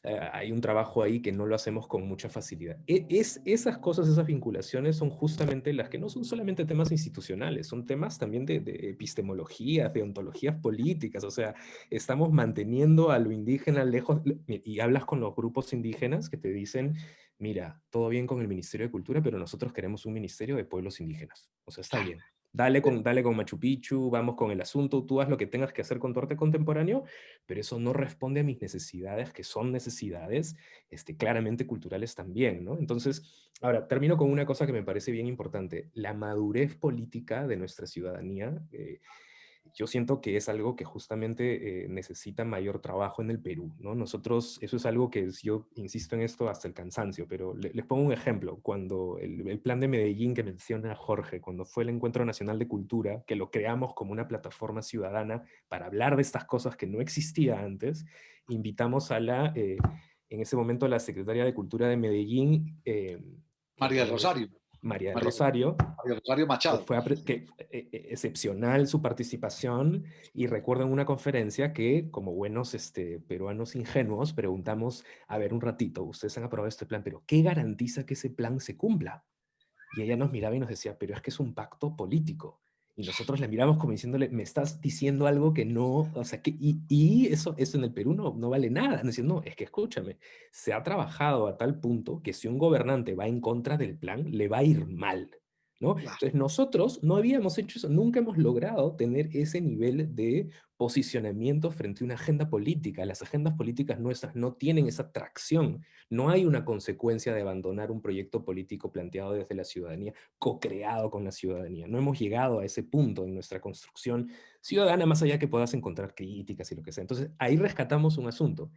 hay un trabajo ahí que no lo hacemos con mucha facilidad. E, es, esas cosas, esas vinculaciones son justamente las que no son solamente temas institucionales, son temas también de, de epistemologías, de ontologías políticas, o sea, estamos manteniendo a lo indígena lejos, y hablas con los grupos indígenas que te dicen, mira, todo bien con el Ministerio de Cultura, pero nosotros queremos un Ministerio de Pueblos Indígenas. O sea, está bien. Dale con, dale con Machu Picchu, vamos con el asunto, tú haz lo que tengas que hacer con tu arte contemporáneo, pero eso no responde a mis necesidades, que son necesidades este, claramente culturales también, ¿no? Entonces, ahora, termino con una cosa que me parece bien importante, la madurez política de nuestra ciudadanía, eh, yo siento que es algo que justamente eh, necesita mayor trabajo en el Perú, ¿no? Nosotros, eso es algo que yo insisto en esto hasta el cansancio, pero les pongo un ejemplo. Cuando el, plan de Medellín que menciona Jorge, cuando fue el Encuentro Nacional de Cultura, que lo creamos como una plataforma ciudadana para hablar de estas cosas que no existía antes, invitamos a la, eh, en ese momento, a la secretaria de Cultura de Medellín. Eh, María Rosario. María, Rosario. Rosario Machado. Fue que, e, e, excepcional su participación y recuerdo en una conferencia que como buenos este, peruanos ingenuos preguntamos, a ver un ratito, ustedes han aprobado este plan, pero ¿qué garantiza que ese plan se cumpla? Y ella nos miraba y nos decía, pero es que es un pacto político. Y nosotros le miramos como diciéndole, me estás diciendo algo que no, o sea, que, y, eso, eso en el Perú no, no vale nada. No, no, es que escúchame, se ha trabajado a tal punto que si un gobernante va en contra del plan, le va a ir mal. Entonces nosotros no habíamos hecho eso, nunca hemos logrado tener ese nivel de posicionamiento frente a una agenda política. Las agendas políticas nuestras no tienen esa tracción. No hay una consecuencia de abandonar un proyecto político planteado desde la ciudadanía, co-creado con la ciudadanía. No hemos llegado a ese punto en nuestra construcción ciudadana, más allá que puedas encontrar críticas y lo que sea. Entonces ahí rescatamos un asunto.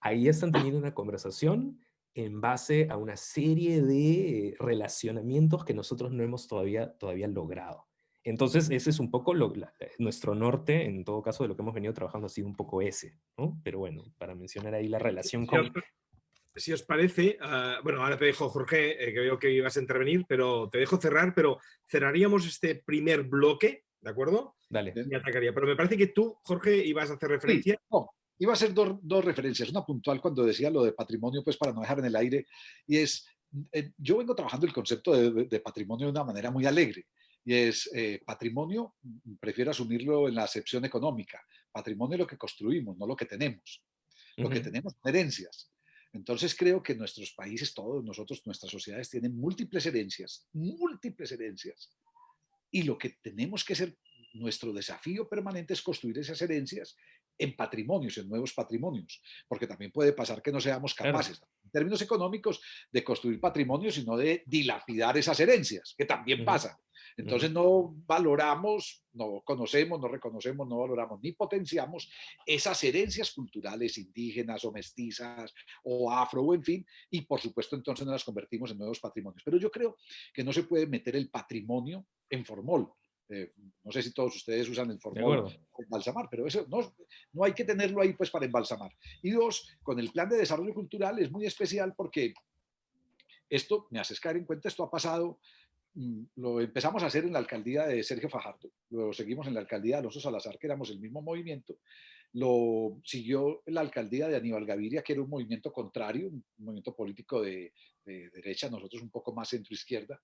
Ahí están teniendo una conversación en base a una serie de relacionamientos que nosotros no hemos todavía, todavía logrado. Entonces, ese es un poco lo, eh, nuestro norte, en todo caso, de lo que hemos venido trabajando ha sido un poco ese, ¿no? Pero bueno, para mencionar ahí la relación con... Si os parece, ah, bueno, ahora te dejo, Jorge, eh, que veo que ibas a intervenir, pero te dejo cerrar, pero cerraríamos este primer bloque, ¿de acuerdo? Dale. Me atacaría, pero me parece que tú, Jorge, ibas a hacer referencia... Iba a hacer dos, referencias, una puntual cuando decía lo de patrimonio, pues para no dejar en el aire, y es, eh, yo vengo trabajando el concepto de, patrimonio de una manera muy alegre, y es eh, patrimonio, prefiero asumirlo en la acepción económica, patrimonio es lo que construimos, no lo que tenemos, lo que tenemos herencias. Entonces creo que nuestros países, todos nosotros, nuestras sociedades tienen múltiples herencias, múltiples herencias, y lo que tenemos que ser, nuestro desafío permanente es construir esas herencias en patrimonios, en nuevos patrimonios, porque también puede pasar que no seamos capaces, en términos económicos, de construir patrimonios, sino de dilapidar esas herencias, que también pasa. Entonces no valoramos, no conocemos, no reconocemos, no valoramos ni potenciamos esas herencias culturales indígenas o mestizas o afro o en fin, y por supuesto entonces no las convertimos en nuevos patrimonios. Pero yo creo que no se puede meter el patrimonio en formol. Eh, no sé si todos ustedes usan el formol embalsamar, pero eso no, no hay que tenerlo ahí pues para embalsamar. Y dos, con el plan de desarrollo cultural es muy especial porque esto, me haces caer en cuenta, esto ha pasado, mm, lo empezamos a hacer en la alcaldía de Sergio Fajardo, lo seguimos en la alcaldía de Alonso Salazar, que éramos el mismo movimiento, lo siguió la alcaldía de Aníbal Gaviria, que era un movimiento contrario, un movimiento político de, de derecha, nosotros un poco más centro-izquierda,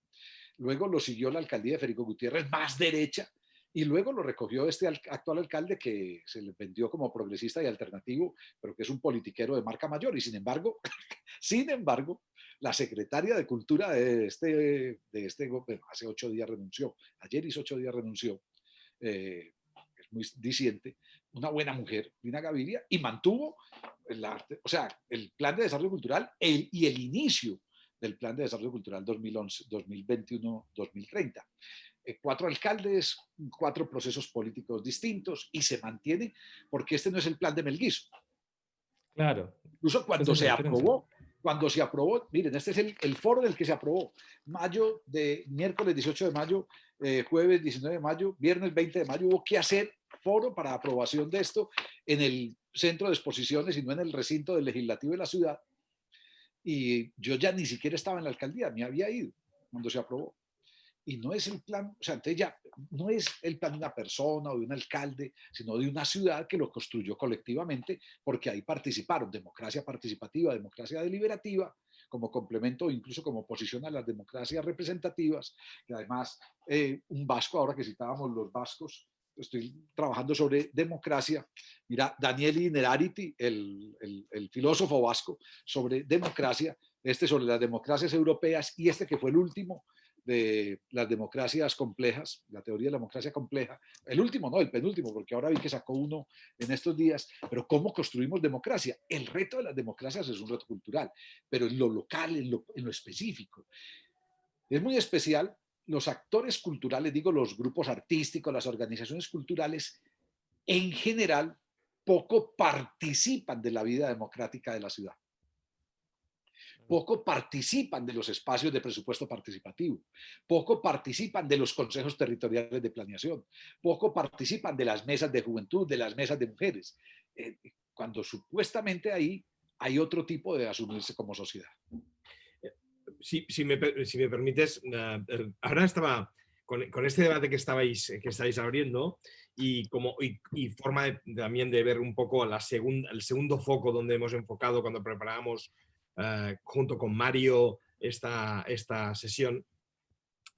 luego lo siguió la alcaldía de Federico Gutiérrez, más derecha, y luego lo recogió este actual alcalde que se le vendió como progresista y alternativo, pero que es un politiquero de marca mayor. Y sin embargo, [LAUGHS] sin embargo, la secretaria de Cultura de este, de este hace ocho días renunció, ayer hizo ocho días renunció, eh, es muy disiente, una buena mujer, Lina Gaviria, y mantuvo el arte, o sea, el plan de desarrollo cultural y el inicio del Plan de Desarrollo Cultural 2021-2030. Eh, cuatro alcaldes, cuatro procesos políticos distintos y se mantiene porque este no es el plan de Melguizo. Claro. Incluso cuando se aprobó, cuando se aprobó, miren, este es el, foro del que se aprobó, mayo de miércoles 18 de mayo, eh, jueves 19 de mayo, viernes 20 de mayo, hubo que hacer foro para aprobación de esto en el centro de exposiciones y no en el recinto del legislativo de la ciudad y yo ya ni siquiera estaba en la alcaldía, me había ido cuando se aprobó. Y no es el plan, o sea, entonces ya no es el plan de una persona o de un alcalde, sino de una ciudad que lo construyó colectivamente, porque ahí participaron democracia participativa, democracia deliberativa, como complemento o incluso como oposición a las democracias representativas, que además eh, un vasco, ahora que citábamos los vascos, estoy trabajando sobre democracia. Mira, Daniel Inerarity, el, filósofo vasco, sobre democracia, este sobre las democracias europeas y este que fue el último de las democracias complejas, la teoría de la democracia compleja, el último, no, el penúltimo, porque ahora vi que sacó uno en estos días, pero ¿cómo construimos democracia? El reto de las democracias es un reto cultural, pero en lo local, en lo, en lo específico. Es muy especial los actores culturales, digo los grupos artísticos, las organizaciones culturales, en general poco participan de la vida democrática de la ciudad. Poco participan de los espacios de presupuesto participativo, poco participan de los consejos territoriales de planeación, poco participan de las mesas de juventud, de las mesas de mujeres, eh, cuando supuestamente ahí hay otro tipo de asumirse como sociedad si, me, permites, eh, eh, ahora estaba con, este debate que estabais, que estáis abriendo y, como, y, forma también de ver un poco la segunda, el segundo foco donde hemos enfocado cuando preparamos eh, junto con Mario esta, esta sesión,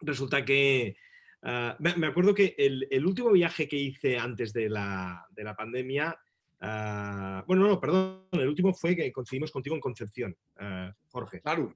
resulta que ah, me, acuerdo que el, último viaje que hice antes de la, pandemia, ah, bueno, no, perdón, el último fue que coincidimos contigo en Concepción, Jorge. Claro.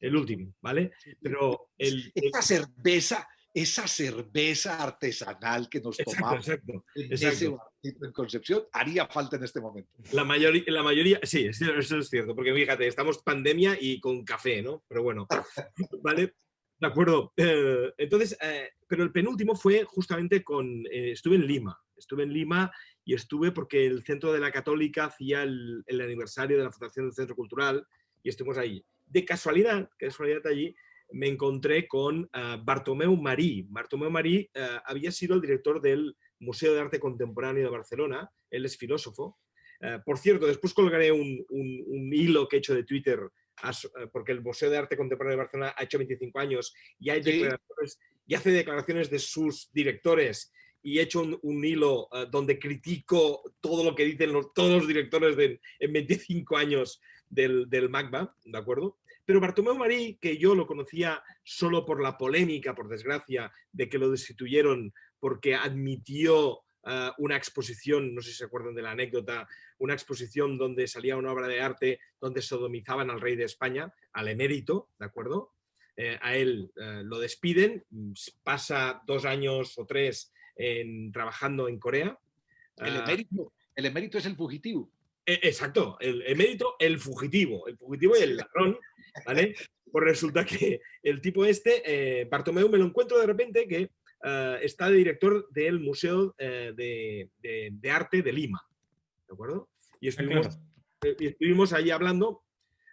El último, ¿vale? Pero el, esta cerveza, esa cerveza artesanal que nos tomamos en, Concepción haría falta en este momento. La mayoría, la mayoría sí, eso es cierto, porque fíjate, estamos pandemia y con café, ¿no? Pero bueno, [LAUGHS] ¿vale? De acuerdo. Eh, entonces, eh, pero el penúltimo fue justamente con, eh, estuve en Lima, estuve en Lima y estuve porque el Centro de la Católica hacía el, aniversario de la fundación del Centro Cultural y estuvimos ahí. De casualidad, casualidad allí, me encontré con Bartomeu Marí. Bartomeu Marí había sido el director del Museo de Arte Contemporáneo de Barcelona, él es filósofo. por cierto, después colgaré un, un, hilo que he hecho de Twitter porque el Museo de Arte Contemporáneo de Barcelona ha hecho 25 años y, hay y hace declaraciones de sus directores y he hecho un, hilo donde critico todo lo que dicen los, todos los directores de, en 25 años del, del MACBA, ¿de acuerdo? Pero Bartomeu Marí, que yo lo conocía solo por la polémica, por desgracia, de que lo destituyeron porque admitió eh, una exposición, no sé si se acuerdan de la anécdota, una exposición donde salía una obra de arte donde sodomizaban al rey de España, al emérito, ¿de acuerdo? Eh, a él eh, lo despiden, pasa dos años o tres en, trabajando en Corea. El ah, emérito, el emérito es el fugitivo. E, exacto, el emérito, el fugitivo, el fugitivo y el ladrón, ¿vale? [LAUGHS] Pues resulta que el tipo este, Bartomeu, me lo encuentro de repente que eh, está de director del Museo eh, de, Arte de Lima. ¿De acuerdo? Y estuvimos, eh, estuvimos ahí hablando,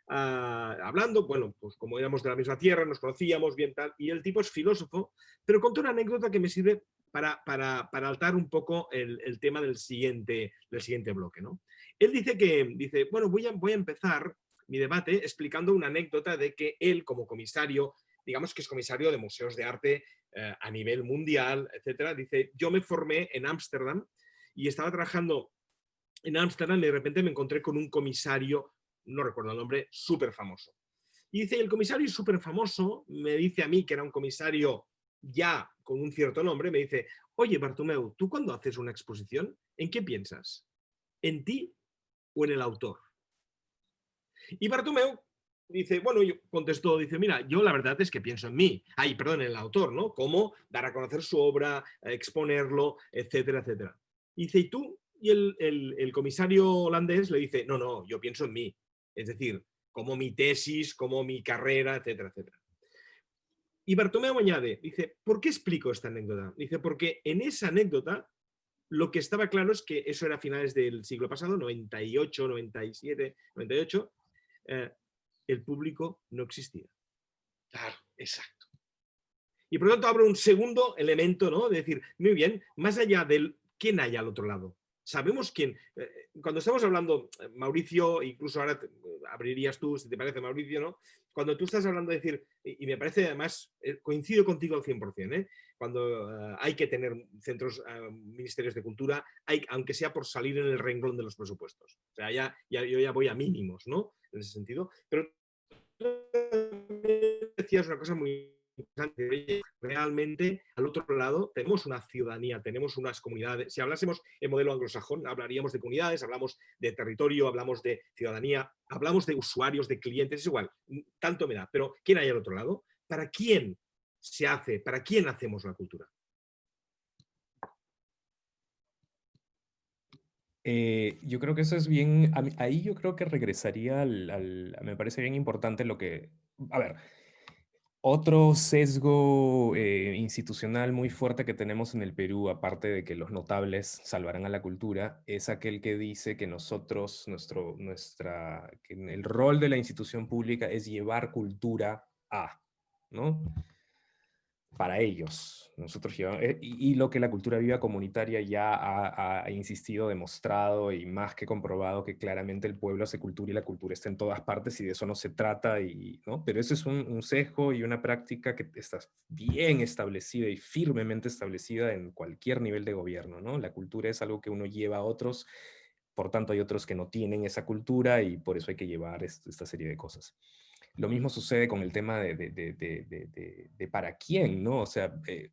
ah, hablando, bueno, pues como éramos de la misma tierra, nos conocíamos bien tal, y el tipo es filósofo, pero contó una anécdota que me sirve para, para, para altar un poco el, tema del siguiente, del siguiente bloque. ¿no? Él dice que, dice, bueno, voy a, voy a empezar mi debate explicando una anécdota de que él como comisario, digamos que es comisario de museos de arte eh, a nivel mundial, etcétera. Dice, yo me formé en Ámsterdam y estaba trabajando en Ámsterdam y de repente me encontré con un comisario, no recuerdo el nombre, súper famoso. Y dice, el comisario súper famoso me dice a mí, que era un comisario ya con un cierto nombre, me dice, oye Bartomeu, ¿tú cuando haces una exposición, en qué piensas? ¿En ti o en el autor? Y Bartomeu dice, bueno, yo contestó, dice, mira, yo la verdad es que pienso en mí, ay, perdón, en el autor, ¿no? Cómo dar a conocer su obra, exponerlo, etcétera, etcétera. dice, ¿y tú? Y el, comisario holandés le dice, no, no, yo pienso en mí. Es decir, como mi tesis, como mi carrera, etcétera, etcétera. Y Bartomeu añade, dice, ¿por qué explico esta anécdota? Dice, porque en esa anécdota lo que estaba claro es que eso era a finales del siglo pasado, 98, 97, 98, el público no existía. Claro, exacto. Y por lo tanto abro un segundo elemento, ¿no? De decir, muy bien, más allá del quién hay al otro lado. Sabemos quién. Eh, cuando estamos hablando, eh, Mauricio, incluso ahora abrirías tú, si te parece, Mauricio, ¿no? Cuando tú estás hablando de decir, y, me parece además, eh, coincido contigo al 100%, ¿eh? cuando hay que tener centros, ministerios de cultura, hay, aunque sea por salir en el renglón de los presupuestos. O sea, ya, ya, yo ya voy a mínimos, ¿no? En ese sentido. Pero decías una cosa muy. Realmente, al otro lado, tenemos una ciudadanía, tenemos unas comunidades. Si hablásemos en modelo anglosajón, hablaríamos de comunidades, hablamos de territorio, hablamos de ciudadanía, hablamos de usuarios, de clientes, es igual, tanto me da. Pero, ¿quién hay al otro lado? ¿Para quién se hace? ¿Para quién hacemos la cultura? Eh, yo creo que eso es bien, ahí yo creo que regresaría al, me parece bien importante lo que, a ver, otro sesgo eh, institucional muy fuerte que tenemos en el Perú, aparte de que los notables salvarán a la cultura, es aquel que dice que nosotros, nuestro, nuestra, que el rol de la institución pública es llevar cultura a, ¿no? Para ellos. Nosotros eh, y, lo que la cultura viva comunitaria ya ha, insistido, demostrado y más que comprobado que claramente el pueblo hace cultura y la cultura está en todas partes y de eso no se trata, y, ¿no? pero eso es un, un y una práctica que está bien establecida y firmemente establecida en cualquier nivel de gobierno. ¿no? La cultura es algo que uno lleva a otros, por tanto hay otros que no tienen esa cultura y por eso hay que llevar esta serie de cosas. Lo mismo sucede con el tema de, de, para quién, ¿no? O sea, eh,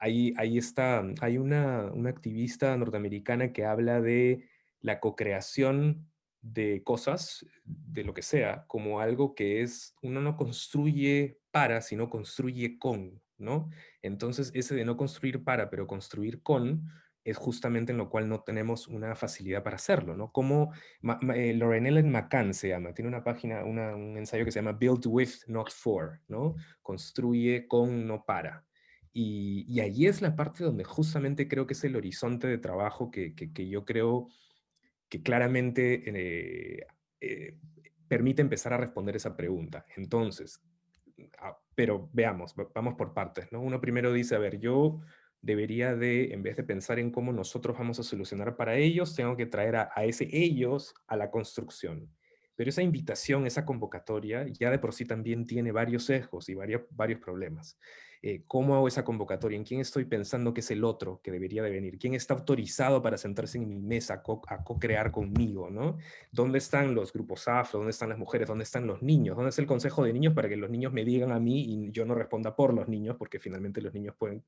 hay una, una activista norteamericana que habla de la co-creación de cosas, de lo que sea, como algo que es, uno no construye para, sino construye con, ¿no? Entonces, ese de no construir para, pero construir con, es justamente en lo cual no tenemos una facilidad para hacerlo, ¿no? Como eh, Ellen McCann se llama, tiene una página, un ensayo que se llama Build With, Not For, ¿no? Construye con, no para. Y, y ahí es la parte donde justamente creo que es el horizonte de trabajo que, que, yo creo que claramente eh, eh, permite empezar a responder esa pregunta. Entonces, ah, pero veamos, vamos por partes, ¿no? Uno primero dice, a ver, yo debería de, en vez de pensar en cómo nosotros vamos a solucionar para ellos, tengo que traer a, ese ellos a la construcción. Pero esa invitación, esa convocatoria, ya de por sí también tiene varios sesgos y varios, varios problemas. Eh, ¿Cómo hago esa convocatoria? ¿En quién estoy pensando que es el otro que debería de venir? ¿Quién está autorizado para sentarse en mi mesa a co-crear conmigo? ¿no? ¿Dónde están los grupos afro? ¿Dónde están las mujeres? ¿Dónde están los niños? ¿Dónde es el consejo de niños para que los niños me digan a mí y yo no responda por los niños? Porque finalmente los niños pueden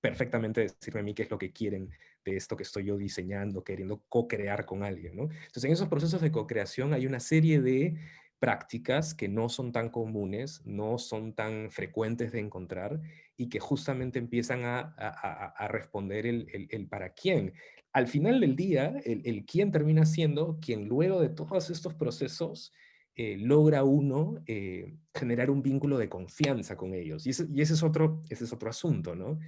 perfectamente decirme a mí qué es lo que quieren de esto que estoy yo diseñando, queriendo co-crear con alguien. ¿no? Entonces, en esos procesos de co-creación hay una serie de prácticas que no son tan comunes, no son tan frecuentes de encontrar y que justamente empiezan a, responder el, para quién. Al final del día, el, quién termina siendo quien luego de todos estos procesos eh, logra uno eh, generar un vínculo de confianza con ellos. Y ese, y ese, es, otro, ese es otro asunto, ¿no?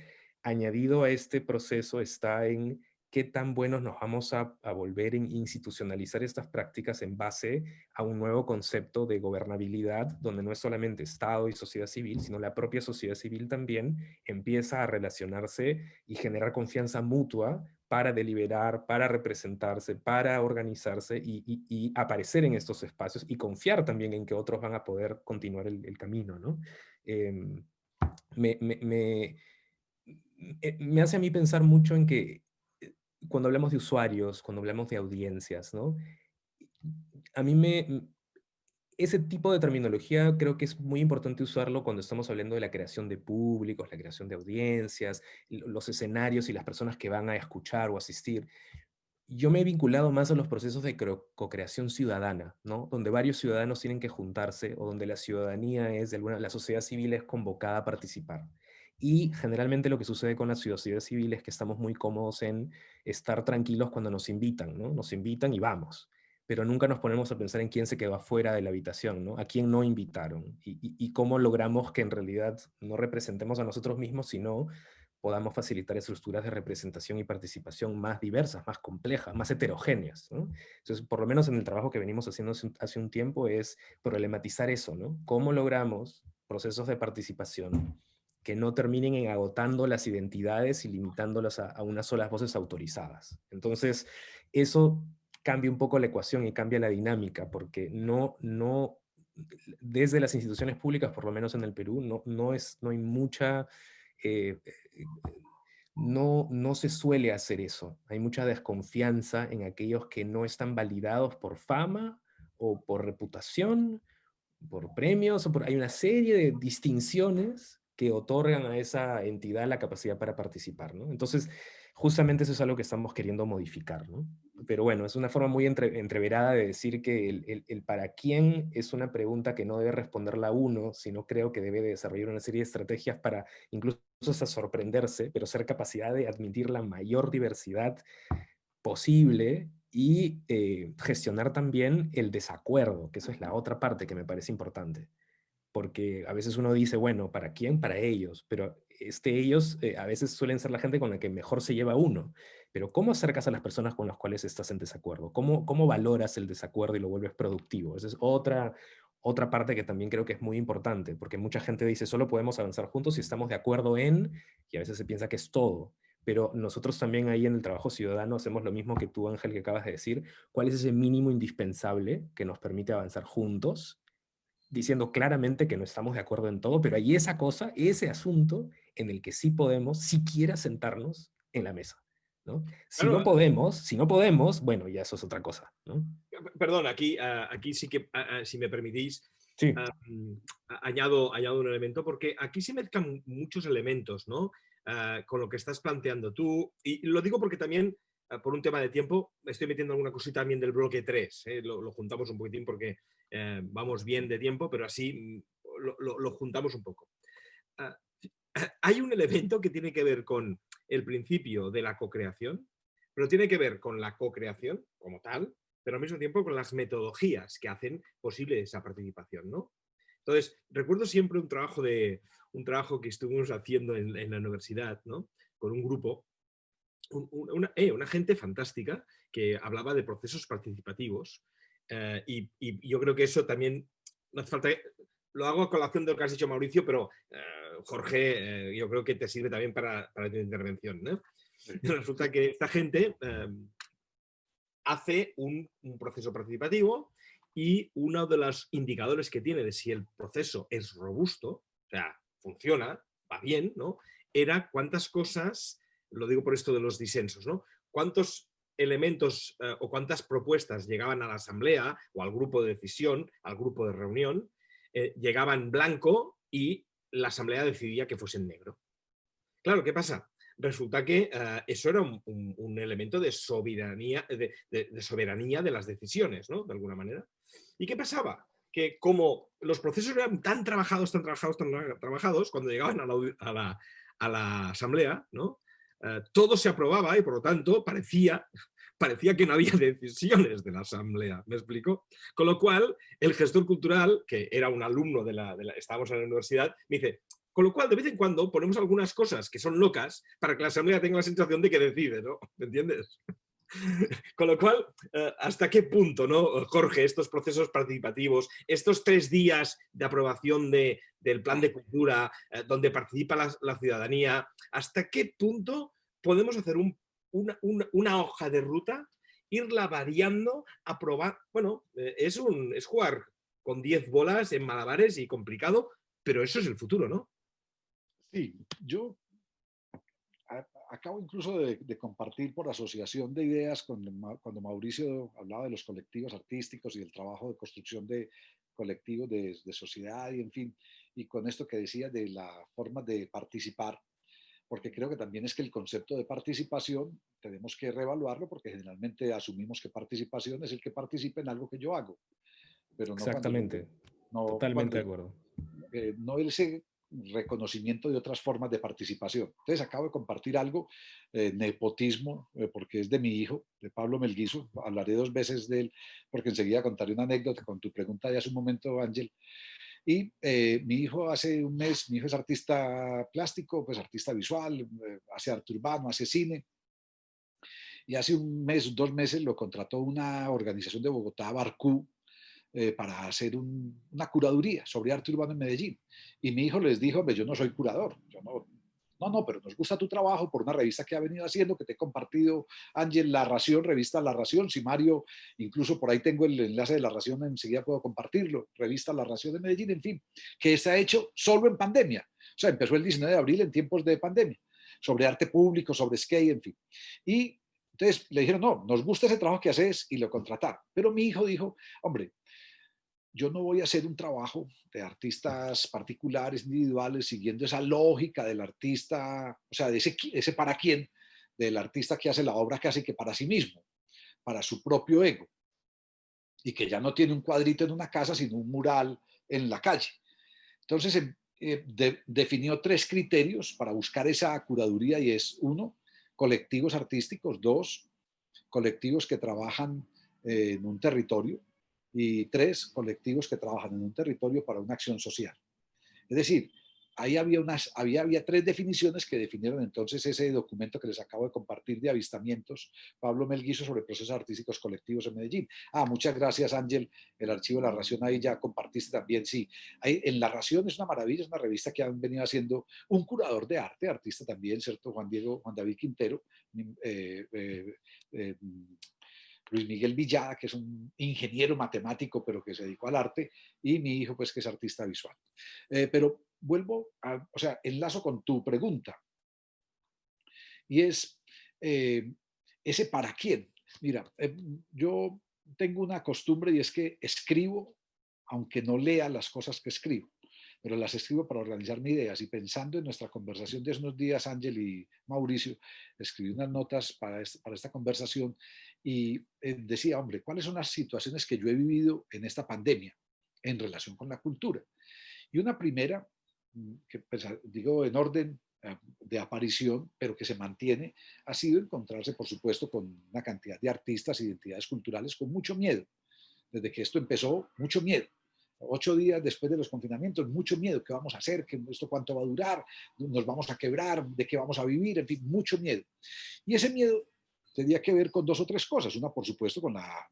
Añadido a este proceso está en qué tan buenos nos vamos a, volver en institucionalizar estas prácticas en base a un nuevo concepto de gobernabilidad, donde no es solamente Estado y sociedad civil, sino la propia sociedad civil también empieza a relacionarse y generar confianza mutua para deliberar, para representarse, para organizarse y, aparecer en estos espacios y confiar también en que otros van a poder continuar el, camino. ¿no? Em, me me hace a mí pensar mucho en que eh, cuando hablamos de usuarios, cuando hablamos de audiencias, ¿no? A mí me... Ese tipo de terminología creo que es muy importante usarlo cuando estamos hablando de la creación de públicos, la creación de audiencias, los escenarios y las personas que van a escuchar o asistir. Yo me he vinculado más a los procesos de co-creación ciudadana, ¿no? Donde varios ciudadanos tienen que juntarse o donde la ciudadanía es, de alguna, la sociedad civil es convocada a participar. Y generalmente lo que sucede con la sociedad civil es que estamos muy cómodos en estar tranquilos cuando nos invitan, ¿no? Nos invitan y vamos, pero nunca nos ponemos a pensar en quién se quedó afuera de la habitación, ¿no? A quién no invitaron y, cómo logramos que en realidad no representemos a nosotros mismos, sino podamos facilitar estructuras de representación y participación más diversas, más complejas, más heterogéneas. ¿no? Entonces, por lo menos en el trabajo que venimos haciendo hace un tiempo es problematizar eso, ¿no? ¿Cómo logramos procesos de participación que no terminen en agotando las identidades y limitándolas a, unas solas voces autorizadas. Entonces, eso cambia un poco la ecuación y cambia la dinámica, porque no, no, desde las instituciones públicas, por lo menos en el Perú, no, no, es, no hay mucha, eh, no, no se suele hacer eso. Hay mucha desconfianza en aquellos que no están validados por fama o por reputación, por premios, o por, hay una serie de distinciones que otorgan a esa entidad la capacidad para participar, ¿no? Entonces, justamente eso es algo que estamos queriendo modificar, ¿no? Pero bueno, es una forma muy entreverada de decir que el, para quién es una pregunta que no debe responderla uno, sino creo que debe desarrollar una serie de estrategias para incluso hasta sorprenderse, pero ser capacidad de admitir la mayor diversidad posible y eh, gestionar también el desacuerdo, que eso es la otra parte que me parece importante porque a veces uno dice, bueno, ¿para quién? Para ellos, pero este ellos eh, a veces suelen ser la gente con la que mejor se lleva uno. Pero ¿cómo acercas a las personas con las cuales estás en desacuerdo? ¿Cómo, cómo valoras el desacuerdo y lo vuelves productivo? Esa es otra, otra parte que también creo que es muy importante, porque mucha gente dice, solo podemos avanzar juntos si estamos de acuerdo en, y a veces se piensa que es todo. Pero nosotros también ahí en el trabajo ciudadano hacemos lo mismo que tú, Ángel, que acabas de decir. ¿Cuál es ese mínimo indispensable que nos permite avanzar juntos? Diciendo claramente que no estamos de acuerdo en todo, pero hay esa cosa, ese asunto en el que sí podemos siquiera sentarnos en la mesa. ¿no? Si no podemos, si no podemos, bueno, ya eso es otra cosa. ¿no? Perdón, aquí, ah, aquí sí que, ah, ah, si me permitís, añado, añado un elemento, porque aquí se mezclan muchos elementos, ¿no? Con lo que estás planteando tú. Y lo digo porque también, por un tema de tiempo, estoy metiendo alguna cosita también del bloque 3. ¿eh? Lo, juntamos un poquitín porque eh, vamos bien de tiempo, pero así mm, lo, juntamos un poco. Ah, [COUGHS] hay un elemento que tiene que ver con el principio de la co-creación, pero tiene que ver con la co-creación como tal, pero al mismo tiempo con las metodologías que hacen posible esa participación, ¿no? Entonces, recuerdo siempre un trabajo, de, un trabajo que estuvimos haciendo en, la universidad, ¿no? Con un grupo, eh, una, gente fantástica que hablaba de procesos participativos eh, y, yo creo que eso también, no hace falta, lo hago a colación de lo que has dicho Mauricio, pero eh, Jorge, yo creo que te sirve también para, para tu intervención, ¿no? [LAUGHS] Resulta que esta gente hace un, proceso participativo y uno de los indicadores que tiene de si el proceso es robusto, o sea, funciona, va bien, ¿no? Era cuántas cosas, lo digo por esto de los disensos, ¿no? Cuántos elementos eh, o cuántas propuestas llegaban a la asamblea o al grupo de decisión, al grupo de reunión, eh, llegaban blanco y la asamblea decidía que fuese en negro. Claro, ¿qué pasa? resulta que eh, eso era un, elemento de, soberanía de las decisiones, ¿no? De alguna manera. ¿Y qué pasaba? Que como los procesos eran tan trabajados, tan trabajados, tan trabajados, cuando llegaban a la, asamblea, ¿no? Eh, todo se aprobaba y por lo tanto parecía, [LAUGHS] parecía que no había [LAUGHS] decisiones de la asamblea, ¿me explico? Con lo cual, el gestor cultural, que era un alumno de la, de la estábamos en la universidad, me dice, con lo cual, de vez en cuando ponemos algunas cosas que son locas para que la asamblea tenga la sensación de que decide, ¿no? ¿Me entiendes? [LAUGHS] Con lo cual, eh, ¿hasta qué punto, no, Jorge, estos procesos participativos, estos tres días de aprobación de, del plan de cultura, eh, donde participa la, ciudadanía, ¿hasta qué punto podemos hacer una, hoja de ruta, irla variando, aprobar? Bueno, eh, es, un, es jugar con 10 bolas en malabares y complicado, pero eso es el futuro, ¿no? Sí, yo acabo incluso de, compartir por asociación de ideas cuando, cuando Mauricio hablaba de los colectivos artísticos y del trabajo de construcción de colectivos de, sociedad y en fin, y con esto que decía de la forma de participar, porque creo que también es que el concepto de participación tenemos que reevaluarlo porque generalmente asumimos que participación es el que participe en algo que yo hago. Pero no Exactamente, totalmente de acuerdo. Eh, no ese reconocimiento de otras formas de participación. Entonces acabo de compartir algo, eh, nepotismo, eh, porque es de mi hijo, de Pablo Melguizo, hablaré dos veces de él, porque enseguida contaré una anécdota con tu pregunta de hace un momento, Ángel. Y eh, mi hijo hace un mes, mi hijo es artista plástico, pues artista visual, hace arte urbano, hace cine, y hace un mes, dos meses lo contrató una organización de Bogotá, Barcú, eh, para hacer una curaduría sobre arte urbano en Medellín. Y mi hijo les dijo, yo no soy curador, no, no, pero nos gusta tu trabajo por una revista que ha venido haciendo, que te he compartido, Ángel, La Ración, revista La Ración. Si Mario, incluso por ahí tengo el enlace de La Ración, enseguida puedo compartirlo. Revista La Ración de Medellín, en fin, que está hecho solo en pandemia. O sea, empezó el 19 de abril en tiempos de pandemia, sobre arte público, sobre skate, en fin. Y entonces le dijeron, no, nos gusta ese trabajo que haces y lo contrataron. Pero mi hijo dijo, hombre, yo no voy a hacer un trabajo de artistas particulares, individuales, siguiendo esa lógica del artista, o sea, de ese, ese para quién, del artista que hace la obra casi que para sí mismo, para su propio ego, y que ya no tiene un cuadrito en una casa, sino un mural en la calle. Entonces, em, eh, definió tres criterios para buscar esa curaduría y es, uno, colectivos artísticos, dos, colectivos que trabajan eh, en un territorio, y tres, colectivos que trabajan en un territorio para una acción social. Es decir, ahí había, unas, había, había tres definiciones que definieron entonces ese documento que les acabo de compartir de avistamientos, Pablo Melguizo, sobre procesos artísticos colectivos en Medellín. Ah, muchas gracias Ángel, el archivo de La Ración ahí ya compartiste también, sí. En La Ración es una maravilla, es una revista que han venido haciendo un curador de arte, artista también, ¿cierto? Juan Diego, Juan David Quintero, eh, eh, eh, Luis Miguel Villada, que es un ingeniero matemático, pero que se dedicó al arte, y mi hijo, pues, que es artista visual. Eh, pero vuelvo, a, o sea, enlazo con tu pregunta, y es eh, ese para quién. Mira, eh, yo tengo una costumbre y es que escribo aunque no lea las cosas que escribo, pero las escribo para organizar mis ideas y pensando en nuestra conversación de unos días, Ángel y Mauricio, escribí unas notas para, para esta conversación y eh, decía, hombre, ¿cuáles son las situaciones que yo he vivido en esta pandemia en relación con la cultura? Y una primera, mm, que pues, digo en orden eh, de aparición, pero que se mantiene, ha sido encontrarse, por supuesto, con una cantidad de artistas identidades culturales con mucho miedo. Desde que esto empezó, mucho miedo. Ocho días después de los confinamientos, mucho miedo. ¿Qué vamos a hacer? ¿Qué, ¿Esto cuánto va a durar? ¿Nos vamos a quebrar? ¿De qué vamos a vivir? En fin, mucho miedo. Y ese miedo tenía que ver con dos o tres cosas. Una, por supuesto, con la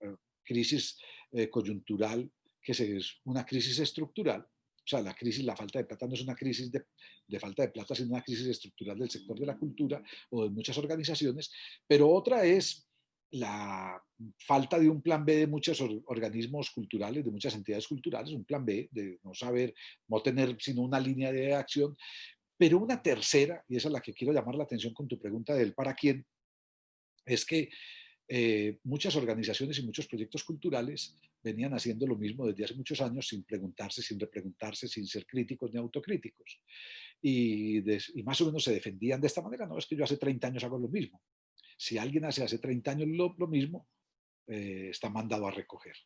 eh, crisis eh, coyuntural, que es una crisis estructural, o sea, la crisis, la falta de plata no es una crisis de, de, falta de plata, sino una crisis estructural del sector de la cultura o de muchas organizaciones, pero otra es la falta de un plan B de muchos organismos culturales, de muchas entidades culturales, un plan B de no saber, no tener sino una línea de acción, pero una tercera, y esa es la que quiero llamar la atención con tu pregunta del para quién, es que eh, muchas organizaciones y muchos proyectos culturales venían haciendo lo mismo desde hace muchos años sin preguntarse, sin repreguntarse, sin ser críticos ni autocríticos. Y, más o menos se defendían de esta manera, no, es que yo hace 30 años hago lo mismo. Si alguien hace hace 30 años lo, lo mismo, eh, está mandado a recoger.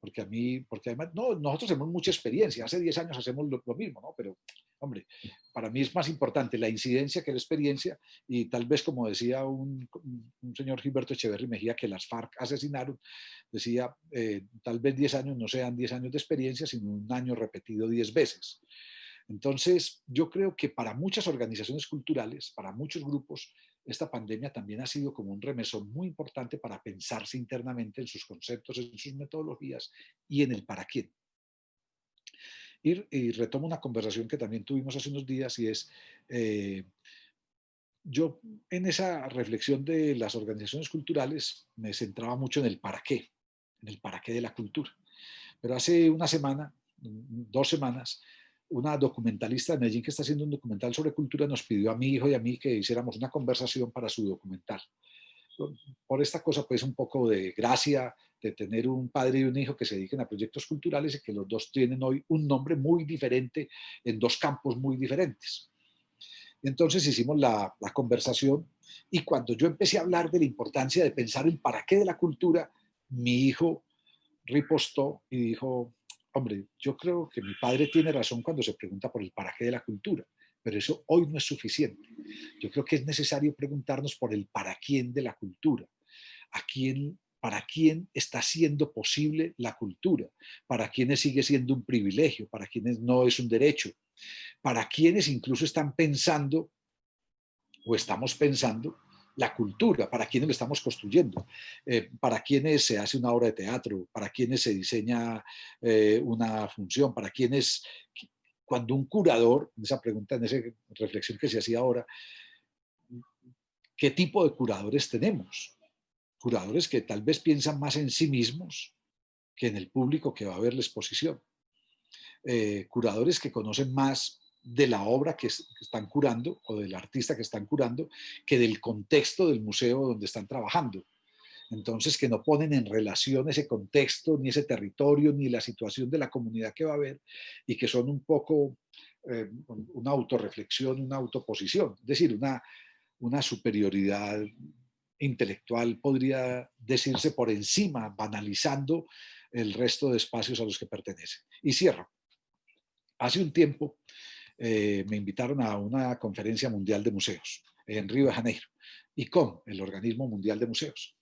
Porque a mí, porque además, no, nosotros tenemos mucha experiencia, hace 10 años hacemos lo, lo mismo, ¿no? Pero Hombre, para mí es más importante la incidencia que la experiencia y tal vez como decía un, un señor Gilberto Echeverry Mejía que las FARC asesinaron, decía eh, tal vez 10 años no sean 10 años de experiencia, sino un año repetido 10 veces. Entonces, yo creo que para muchas organizaciones culturales, para muchos grupos, esta pandemia también ha sido como un remesón muy importante para pensarse internamente en sus conceptos, en sus metodologías y en el para quién. Y, retomo una conversación que también tuvimos hace unos días y es, eh, yo en esa reflexión de las organizaciones culturales me centraba mucho en el para qué, en el para qué de la cultura. Pero hace una semana, dos semanas, una documentalista de Medellín que está haciendo un documental sobre cultura nos pidió a mi hijo y a mí que hiciéramos una conversación para su documental. Por esta cosa, pues un poco de gracia, de tener un padre y un hijo que se dediquen a proyectos culturales y que los dos tienen hoy un nombre muy diferente en dos campos muy diferentes. Entonces hicimos la, la, conversación y cuando yo empecé a hablar de la importancia de pensar el para qué de la cultura, mi hijo ripostó y dijo, hombre, yo creo que mi padre tiene razón cuando se pregunta por el para qué de la cultura, pero eso hoy no es suficiente. Yo creo que es necesario preguntarnos por el para quién de la cultura, a quién para quién está siendo posible la cultura, para quienes sigue siendo un privilegio, para quienes no es un derecho, para quienes incluso están pensando o estamos pensando la cultura, para quienes lo estamos construyendo, eh, para quienes se hace una obra de teatro, para quienes se diseña eh, una función, para quienes, cuando un curador, en esa pregunta, en esa reflexión que se hacía ahora, ¿qué tipo de curadores tenemos? curadores que tal vez piensan más en sí mismos que en el público que va a ver la exposición. Eh, curadores que conocen más de la obra que, están curando o del artista que están curando que del contexto del museo donde están trabajando. Entonces, que no ponen en relación ese contexto, ni ese territorio, ni la situación de la comunidad que va a ver y que son un poco eh, una autorreflexión, una autoposición, es decir, una, una superioridad intelectual podría decirse por encima, banalizando el resto de espacios a los que pertenece. Y cierro. Hace un tiempo eh, me invitaron a una conferencia mundial de museos en Río de Janeiro, y con el Organismo Mundial de Museos.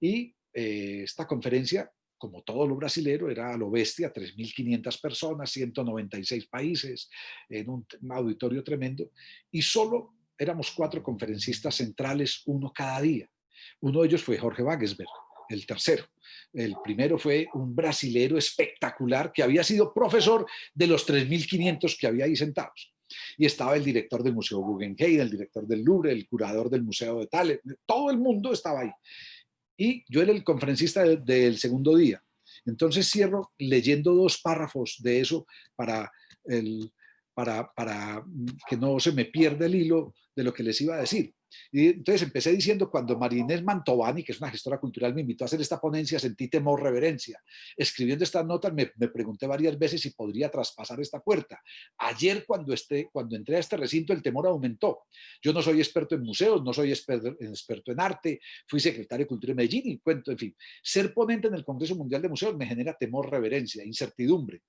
Y eh, esta conferencia, como todo lo brasilero, era a lo bestia, 3.500 personas, 196 países, en un auditorio tremendo, y solo éramos cuatro conferencistas centrales, uno cada día. Uno de ellos fue Jorge Wagensberg, el tercero. El primero fue un brasilero espectacular que había sido profesor de los 3.500 que había ahí sentados. Y estaba el director del Museo Guggenheim, el director del Louvre, el curador del Museo de Tale, todo el mundo estaba ahí. Y yo era el conferencista del segundo día. Entonces cierro leyendo dos párrafos de eso para, para, para que no se me pierda el hilo de lo que les iba a decir. Y entonces empecé diciendo, cuando Marinés Mantovani, que es una gestora cultural, me invitó a hacer esta ponencia, sentí temor, reverencia. Escribiendo estas notas me, pregunté varias veces si podría traspasar esta puerta. Ayer cuando, esté, cuando entré a este recinto el temor aumentó. Yo no soy experto en museos, no soy experto, experto en arte, fui secretario de Cultura en Medellín y cuento, en fin. Ser ponente en el Congreso Mundial de Museos me genera temor, reverencia, incertidumbre.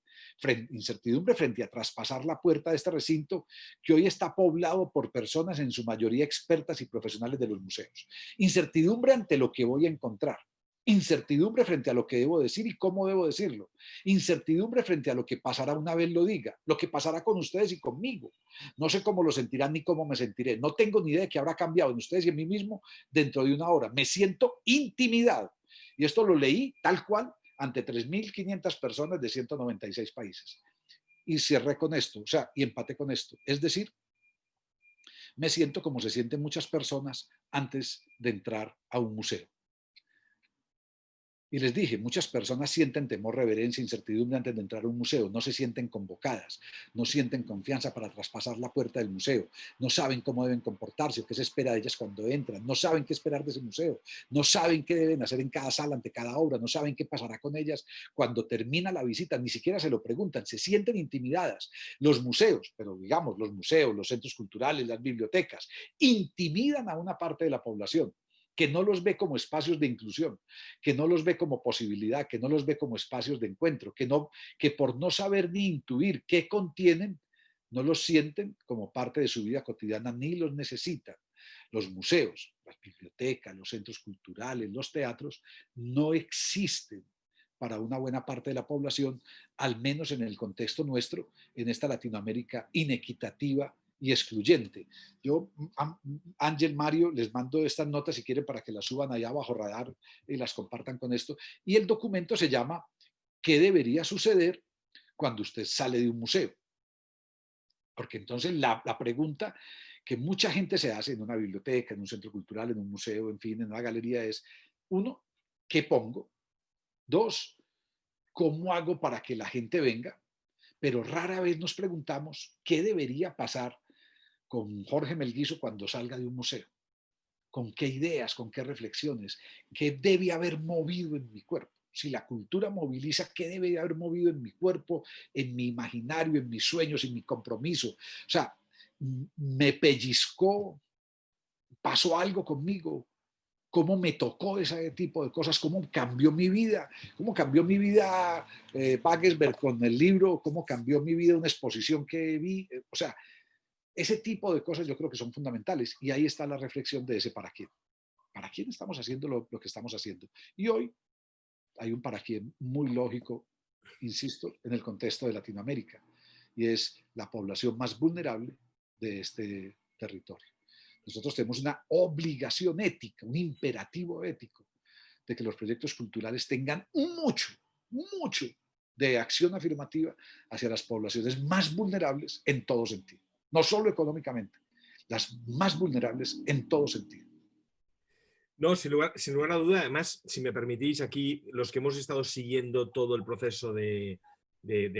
incertidumbre frente a traspasar la puerta de este recinto que hoy está poblado por personas en su mayoría expertas y profesionales de los museos. Incertidumbre ante lo que voy a encontrar. Incertidumbre frente a lo que debo decir y cómo debo decirlo. Incertidumbre frente a lo que pasará una vez lo diga, lo que pasará con ustedes y conmigo. No sé cómo lo sentirán ni cómo me sentiré. No tengo ni idea de qué habrá cambiado en ustedes y en mí mismo dentro de una hora. Me siento intimidado. Y esto lo leí tal cual ante 3.500 personas de 196 países. Y cierré con esto, o sea, y empaté con esto. Es decir, me siento como se sienten muchas personas antes de entrar a un museo. Y les dije, muchas personas sienten temor, reverencia, incertidumbre antes de entrar a un museo, no se sienten convocadas, no sienten confianza para traspasar la puerta del museo, no saben cómo deben comportarse o qué se espera de ellas cuando entran, no saben qué esperar de ese museo, no saben qué deben hacer en cada sala ante cada obra, no saben qué pasará con ellas cuando termina la visita, ni siquiera se lo preguntan, se sienten intimidadas. Los museos, pero digamos los museos, los centros culturales, las bibliotecas, intimidan a una parte de la población que no los ve como espacios de inclusión, que no los ve como posibilidad, que no los ve como espacios de encuentro, que, no, que por no saber ni intuir qué contienen, no los sienten como parte de su vida cotidiana ni los necesitan. Los museos, las bibliotecas, los centros culturales, los teatros, no existen para una buena parte de la población, al menos en el contexto nuestro, en esta Latinoamérica inequitativa y excluyente. Yo, Ángel, Mario, les mando estas notas si quieren para que las suban allá bajo radar y las compartan con esto. Y el documento se llama ¿Qué debería suceder cuando usted sale de un museo? Porque entonces la, la pregunta que mucha gente se hace en una biblioteca, en un centro cultural, en un museo, en fin, en una galería es, uno, ¿qué pongo? Dos, ¿cómo hago para que la gente venga? Pero rara vez nos preguntamos qué debería pasar con Jorge Melguizo cuando salga de un museo? ¿Con qué ideas, con qué reflexiones? ¿Qué debe haber movido en mi cuerpo? Si la cultura moviliza, ¿qué debe haber movido en mi cuerpo, en mi imaginario, en mis sueños, en mi compromiso? O sea, me pellizcó, pasó algo conmigo, cómo me tocó ese tipo de cosas, cómo cambió mi vida, cómo cambió mi vida eh, con el libro, cómo cambió mi vida una exposición que vi, o sea, ese tipo de cosas yo creo que son fundamentales y ahí está la reflexión de ese para quién. ¿Para quién estamos haciendo lo, que estamos haciendo? Y hoy hay un para quién muy lógico, insisto, en el contexto de Latinoamérica y es la población más vulnerable de este territorio. Nosotros tenemos una obligación ética, un imperativo ético de que los proyectos culturales tengan mucho, mucho de acción afirmativa hacia las poblaciones más vulnerables en todo sentido no solo económicamente, las más vulnerables en todo sentido. No, sin lugar, sin lugar a duda, además, si me permitís, aquí los que hemos estado siguiendo todo el proceso de,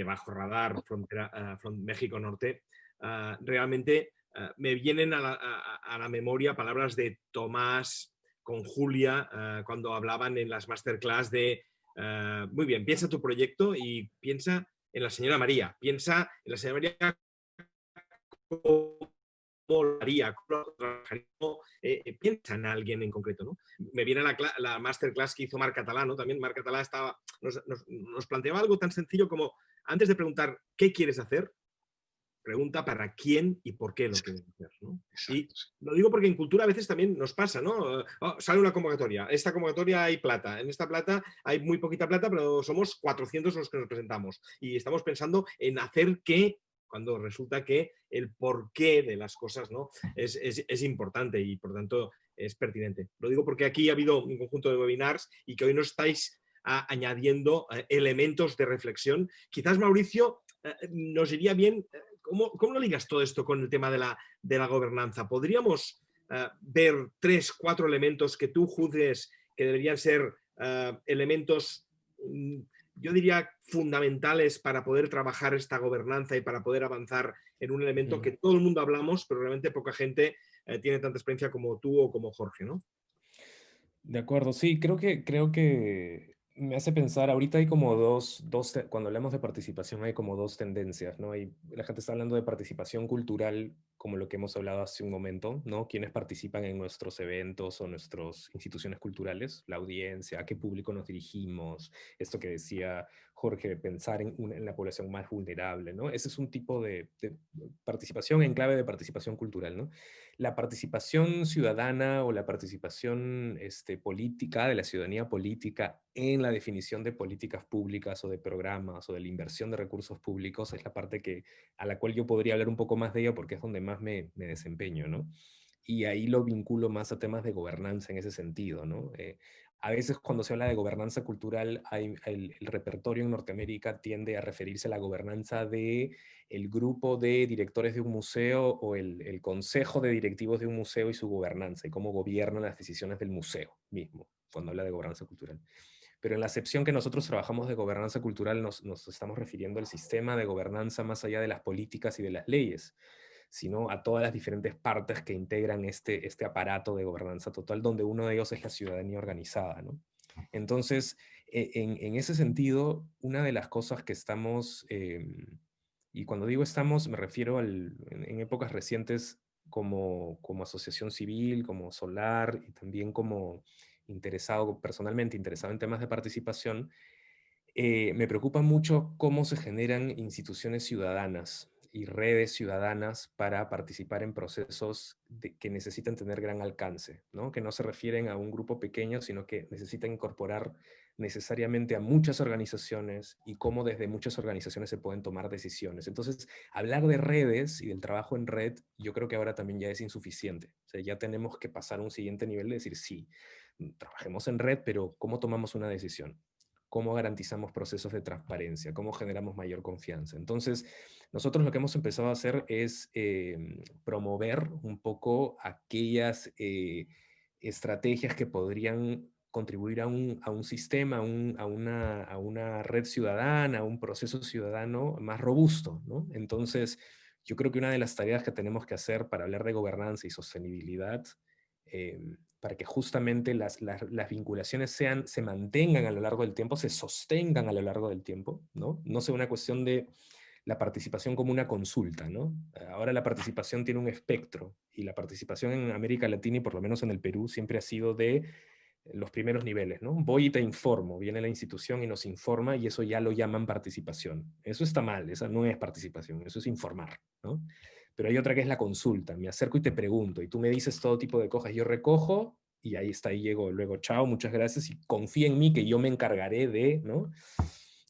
Bajo Radar, frontera, uh, México Norte, ah, realmente ah, me vienen a la, memoria palabras de Tomás con Julia cuando hablaban en las masterclass de, muy bien, piensa tu proyecto y piensa en la señora María, piensa en la señora María cómo lo haría, eh, eh, piensa en alguien en concreto. ¿no? Me viene la, la masterclass que hizo Marc Catalá, ¿no? también Marc Catalá estaba, nos, planteaba algo tan sencillo como, antes de preguntar qué quieres hacer, pregunta para quién y por qué lo quieres hacer. ¿no? Y lo digo porque en cultura a veces también nos pasa, ¿no? Oh, sale una convocatoria, esta convocatoria hay plata, en esta plata hay muy poquita plata, pero somos 400 los que nos presentamos y estamos pensando en hacer que cuando resulta que el porqué de las cosas ¿no? es, es, importante y por tanto es pertinente. Lo digo porque aquí ha habido un conjunto de webinars y que hoy nos estáis añadiendo eh, elementos de reflexión. Quizás, Mauricio, eh, nos iría bien, eh, ¿cómo, ¿cómo, lo ligas todo esto con el tema de la, de la gobernanza? ¿Podríamos ver tres, cuatro elementos que tú juzgues que deberían ser elementos mm, yo diría, fundamentales para poder trabajar esta gobernanza y para poder avanzar en un elemento que todo el mundo hablamos, pero realmente poca gente tiene tanta experiencia como tú o como Jorge, ¿no? De acuerdo, sí, creo que, creo que me hace pensar, ahorita hay como dos, dos, cuando hablamos de participación hay como dos tendencias, ¿no? Hay, la gente está hablando de participación cultural, como lo que hemos hablado hace un momento, ¿no? Quienes participan en nuestros eventos o nuestras instituciones culturales, la audiencia, a qué público nos dirigimos, esto que decía Jorge, pensar en, en la población más vulnerable, ¿no? Ese es un tipo de, de participación en clave de participación cultural, ¿no? la participación ciudadana o la participación este, política de la ciudadanía política en la definición de políticas públicas o de programas o de la inversión de recursos públicos es la parte que, a la cual yo podría hablar un poco más de ella porque es donde más me, desempeño, ¿no? Y ahí lo vinculo más a temas de gobernanza en ese sentido, ¿no? Eh, a veces cuando se habla de gobernanza cultural, el, repertorio en Norteamérica tiende a referirse a la gobernanza de el grupo de directores de un museo o el, consejo de directivos de un museo y su gobernanza y cómo gobiernan las decisiones del museo mismo, cuando habla de gobernanza cultural. Pero en la acepción que nosotros trabajamos de gobernanza cultural nos estamos refiriendo al sistema de gobernanza más allá de las políticas y de las leyes sino a todas las diferentes partes que integran este, este aparato de gobernanza total, donde uno de ellos es la ciudadanía organizada. ¿no? Entonces, e, en, ese sentido, una de las cosas que estamos, em, y cuando digo estamos, me refiero al, en, épocas recientes como, como asociación civil, como Solar, y también como interesado, personalmente interesado en temas de participación, eh, me preocupa mucho cómo se generan instituciones ciudadanas y redes ciudadanas para participar en procesos que necesitan tener gran alcance, ¿no? que no se refieren a un grupo pequeño, sino que necesitan incorporar necesariamente a muchas organizaciones y cómo desde muchas organizaciones se pueden tomar decisiones. Entonces, hablar de redes y del trabajo en red, yo creo que ahora también ya es insuficiente. O sea, ya tenemos que pasar a un siguiente nivel de decir, sí, trabajemos en red, pero ¿cómo tomamos una decisión? cómo garantizamos procesos de transparencia, cómo generamos mayor confianza. Entonces, nosotros lo que hemos empezado a hacer es em, promover un poco aquellas eh, estrategias que podrían contribuir a un, sistema, a, una, a, una, red ciudadana, a un proceso ciudadano más robusto. ¿no? Entonces, yo creo que una de las tareas que tenemos que hacer para hablar de gobernanza y sostenibilidad em, para que justamente las, vinculaciones sean, se mantengan a lo largo del tiempo, se sostengan a lo largo del tiempo, ¿no? No sea una cuestión de la participación como una consulta, ¿no? Ahora la participación tiene un espectro, y la participación en América Latina y por lo menos en el Perú siempre ha sido de los primeros niveles, ¿no? Voy y te informo, viene la institución y nos informa y eso ya lo llaman participación. Eso está mal, esa no es participación, eso es informar, ¿no? Pero hay otra que es la consulta. Me acerco y te pregunto, y tú me dices todo tipo de cosas. Yo recojo y ahí está, ahí llego. Luego, chao, muchas gracias, y confía en mí que yo me encargaré de, ¿no?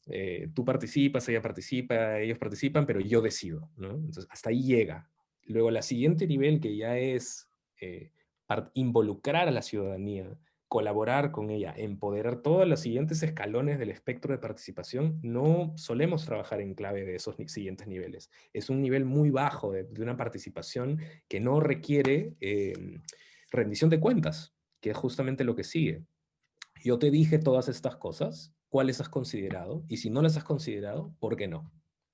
Eh, tú participas, ella participa, ellos participan, pero yo decido. Entonces, hasta ahí llega. Luego, la siguiente nivel que ya es eh, involucrar a la ciudadanía, colaborar con ella, empoderar todos los siguientes escalones del espectro de participación, no solemos trabajar en clave de esos siguientes niveles. Es un nivel muy bajo de, una participación que no requiere em, rendición de cuentas, que es justamente lo que sigue. Yo te dije todas estas cosas, ¿cuáles has considerado? Y si no las has considerado, ¿por qué no?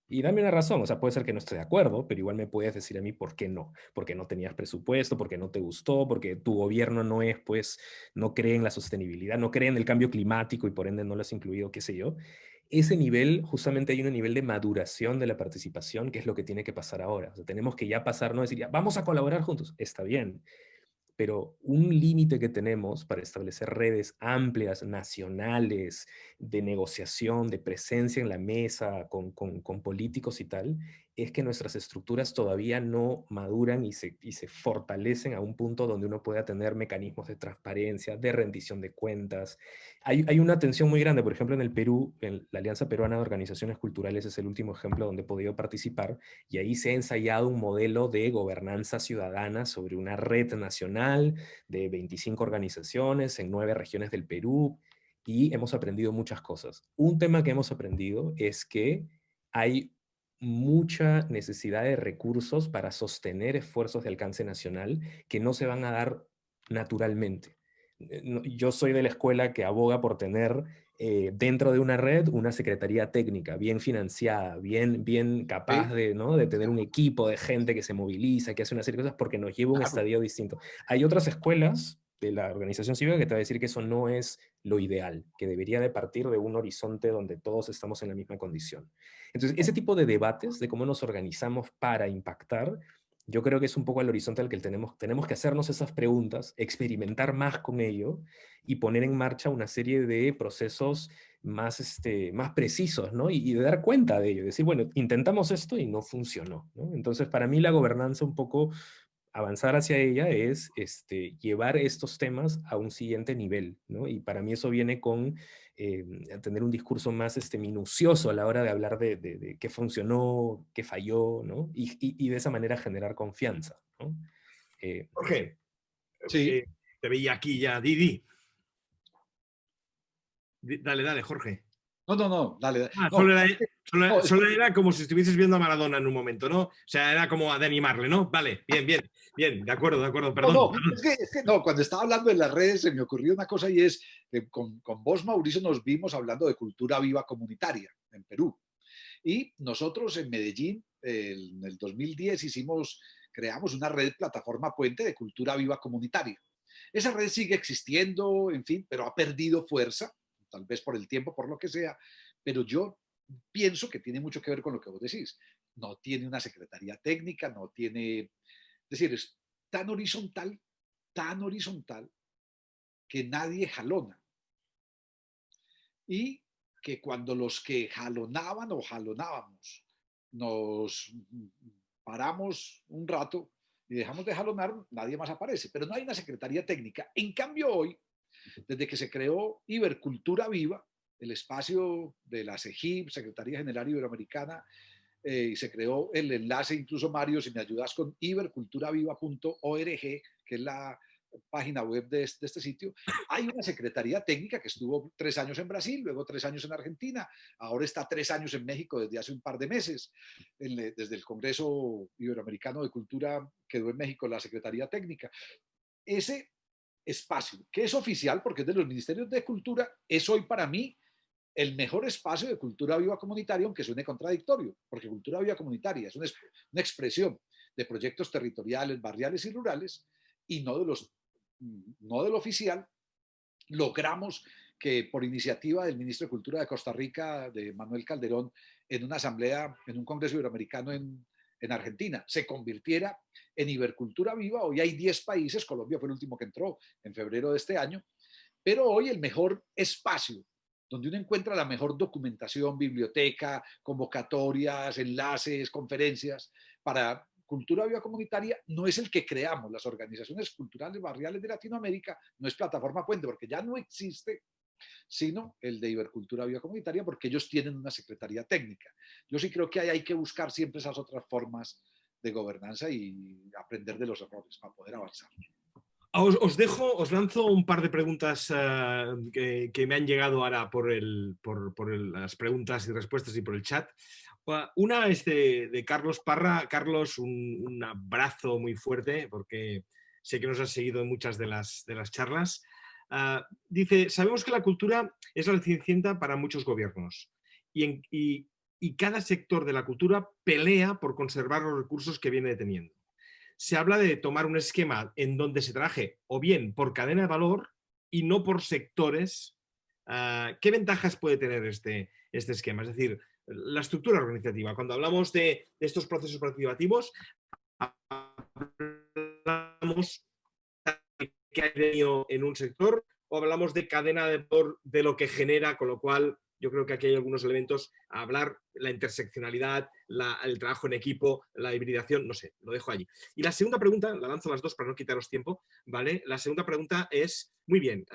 Y dame una razón, o sea, puede ser que no esté de acuerdo, pero igual me puedes decir a mí por qué no. Porque no tenías presupuesto, porque no te gustó, porque tu gobierno no es, pues, no cree en la sostenibilidad, no cree en el cambio climático y por ende no lo has incluido, qué sé yo. Ese nivel, justamente hay un nivel de maduración de la participación, que es lo que tiene que pasar ahora. O sea, tenemos que ya pasar, no decir, ya, vamos a colaborar juntos, está bien, pero un límite que tenemos para establecer redes amplias, nacionales, de negociación, de presencia en la mesa con, con, políticos y tal, es que nuestras estructuras todavía no maduran y se, y se fortalecen a un punto donde uno pueda tener mecanismos de transparencia, de rendición de cuentas. Hay, hay una tensión muy grande, por ejemplo, en el Perú, en la Alianza Peruana de Organizaciones Culturales es el último ejemplo donde he podido participar, y ahí se ha ensayado un modelo de gobernanza ciudadana sobre una red nacional de 25 organizaciones en nueve regiones del Perú, y hemos aprendido muchas cosas. Un tema que hemos aprendido es que hay mucha necesidad de recursos para sostener esfuerzos de alcance nacional que no se van a dar naturalmente. Eh, yo soy de la escuela que aboga por tener eh, dentro de una red una secretaría técnica bien financiada, bien, bien capaz de, ¿no? de tener un equipo de gente que se moviliza, que hace una serie de cosas porque nos lleva a un estadio distinto. Hay otras escuelas de la organización cívica que te va a decir que eso no es lo ideal, que debería de partir de un horizonte donde todos estamos en la misma condición. Entonces, ese tipo de debates de cómo nos organizamos para impactar yo creo que es un poco el horizonte al que tenemos, tenemos que hacernos esas preguntas, experimentar más con ello y poner en marcha una serie de procesos más, este, más precisos, ¿no? Y, de dar cuenta de ello, decir, bueno, intentamos esto y no funcionó, ¿no? Entonces, para mí la gobernanza un poco avanzar hacia ella es este, llevar estos temas a un siguiente nivel, ¿no? Y para mí eso viene con eh, tener un discurso más este, minucioso a la hora de hablar de, qué funcionó, qué falló, ¿no? Y, de esa manera generar confianza, ¿no? Eh, Jorge, sí. Eh, te veía aquí ya, Didi. Dale, dale, Jorge. No, no, no, dale. Ah, solo, era, como si estuvieses viendo a Maradona en un momento, ¿no? O sea, era como de animarle, ¿no? Vale, bien, bien, bien, de acuerdo, de acuerdo, perdón. No, Es, que, no, cuando estaba hablando en las redes se me ocurrió una cosa y es que con, con vos, Mauricio, nos vimos hablando de cultura viva comunitaria en Perú. Y nosotros en Medellín, en el 2010, hicimos, creamos una red plataforma puente de cultura viva comunitaria. Esa red sigue existiendo, en fin, pero ha perdido fuerza tal vez por el tiempo, por lo que sea, pero yo pienso que tiene mucho que ver con lo que vos decís. No tiene una secretaría técnica, no tiene... Es decir, es tan horizontal, tan horizontal, que nadie jalona. Y que cuando los que jalonaban o jalonábamos nos paramos un rato y dejamos de jalonar, nadie más aparece. Pero no hay una secretaría técnica. En cambio, hoy desde que se creó Ibercultura Viva, el espacio de la CEGIP, Secretaría General Iberoamericana, eh, y se creó el enlace, incluso Mario, si me ayudas con iberculturaviva.org, que es la página web de este, sitio, hay una secretaría técnica que estuvo tres años en Brasil, luego tres años en Argentina, ahora está tres años en México desde hace un par de meses, desde el Congreso Iberoamericano de Cultura quedó en México la secretaría técnica. Ese espacio, que es oficial porque es de los ministerios de cultura, es hoy para mí el mejor espacio de cultura viva comunitaria, aunque suene contradictorio, porque cultura viva comunitaria es una, expresión de proyectos territoriales, barriales y rurales, y no de los no del oficial, logramos que por iniciativa del ministro de Cultura de Costa Rica, de Manuel Calderón, en una asamblea, en un congreso iberoamericano en, en Argentina, se convirtiera en Ibercultura Viva. Hoy hay 10 países, Colombia fue el último que entró en febrero de este año, pero hoy el mejor espacio donde uno encuentra la mejor documentación, biblioteca, convocatorias, enlaces, conferencias para cultura viva comunitaria no es el que creamos las organizaciones culturales barriales de Latinoamérica, no es plataforma puente, porque ya no existe sino el de Ibercultura Biocomunitaria, porque ellos tienen una secretaría técnica. Yo sí creo que hay que buscar siempre esas otras formas de gobernanza y aprender de los errores para poder avanzar. Os, dejo, os lanzo un par de preguntas eh, que, me han llegado ahora por, el, por, las preguntas y respuestas y por el chat. Una es de, Carlos Parra. Carlos, un, abrazo muy fuerte porque sé que nos has seguido en muchas de las, de las charlas. Ah, dice, sabemos que la cultura es la cenicienta para muchos gobiernos y, cada sector de la cultura pelea por conservar los recursos que viene teniendo. Se habla de tomar un esquema en donde se trabaje o bien por cadena de valor y no por sectores. Ah, ¿Qué ventajas puede tener este, este esquema? Es decir, la estructura organizativa. Cuando hablamos de, de estos procesos participativos, hablamos que ha tenido en un sector o hablamos de cadena de de lo que genera, con lo cual yo creo que aquí hay algunos elementos a hablar, la interseccionalidad, el trabajo en equipo, la hibridación, no sé, lo dejo allí. Y la segunda pregunta, la lanzo las dos para no quitaros tiempo, ¿vale? La segunda pregunta es, muy bien,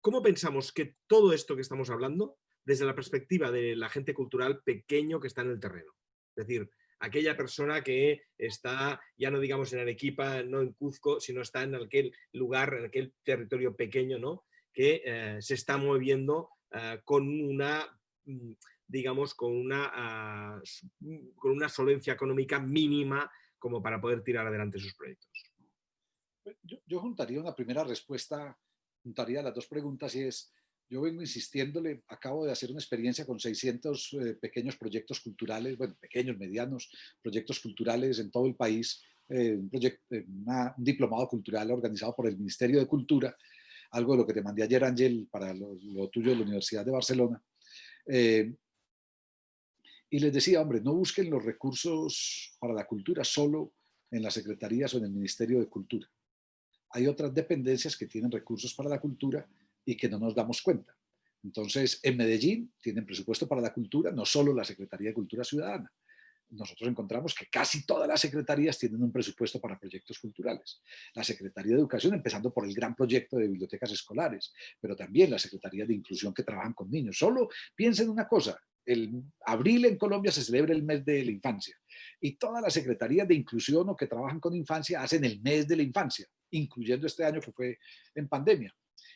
¿cómo pensamos que todo esto que estamos hablando, desde la perspectiva de la gente cultural pequeño que está en el terreno? Es decir, aquella persona que está, ya no digamos en Arequipa, no en Cuzco, sino está en aquel lugar, en aquel territorio pequeño, ¿no? que eh, se está moviendo eh, con una, mm, digamos, con una, ah, mm, con una solvencia económica mínima como para poder tirar adelante sus proyectos. Yo, yo juntaría una primera respuesta, juntaría las dos preguntas y es, yo vengo insistiéndole, acabo de hacer una experiencia con 600 eh, pequeños proyectos culturales, bueno, pequeños, medianos, proyectos culturales en todo el país, eh, un, proyecto, eh, un diplomado cultural organizado por el Ministerio de Cultura, algo de lo que te mandé ayer, Ángel, para lo, tuyo de la Universidad de Barcelona. y les decía, hombre, no busquen los recursos para la cultura solo en las secretarías o en el Ministerio de Cultura. Hay otras dependencias que tienen recursos para la cultura y que no nos damos cuenta. Entonces, en Medellín tienen presupuesto para la cultura, no solo la Secretaría de Cultura Ciudadana. Nosotros encontramos que casi todas las secretarías tienen un presupuesto para proyectos culturales. La Secretaría de Educación, empezando por el gran proyecto de bibliotecas escolares, pero también la Secretaría de Inclusión que trabajan con niños. Solo piensen una cosa, el abril en Colombia se celebra el mes de la infancia y todas las secretarías de inclusión o que trabajan con infancia hacen el mes de la infancia, incluyendo este año que fue en pandemia.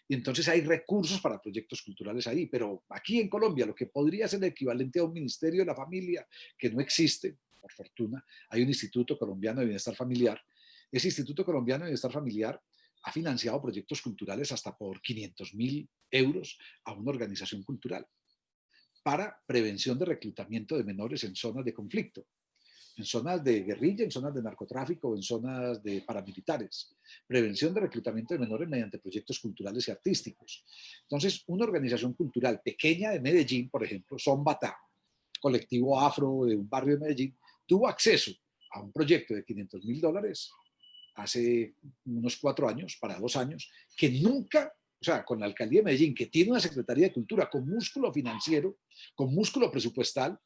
Y entonces hay recursos para proyectos culturales ahí, pero aquí en Colombia lo que podría ser el equivalente a un ministerio de la familia, que no existe, por fortuna, hay un Instituto Colombiano de Bienestar Familiar. Ese Instituto Colombiano de Bienestar Familiar ha financiado proyectos culturales hasta por 500 mil euros a una organización cultural para prevención de reclutamiento de menores en zonas de conflicto en zonas de guerrilla, en zonas de narcotráfico, en zonas de paramilitares. Prevención de reclutamiento de menores mediante proyectos culturales y artísticos. Entonces, una organización cultural pequeña de Medellín, por ejemplo, Bata, colectivo afro de un barrio de Medellín, tuvo acceso a un proyecto de 500 mil dólares hace unos cuatro años, para dos años, que nunca, o sea, con la alcaldía de Medellín, que tiene una Secretaría de Cultura con músculo financiero, con músculo presupuestal,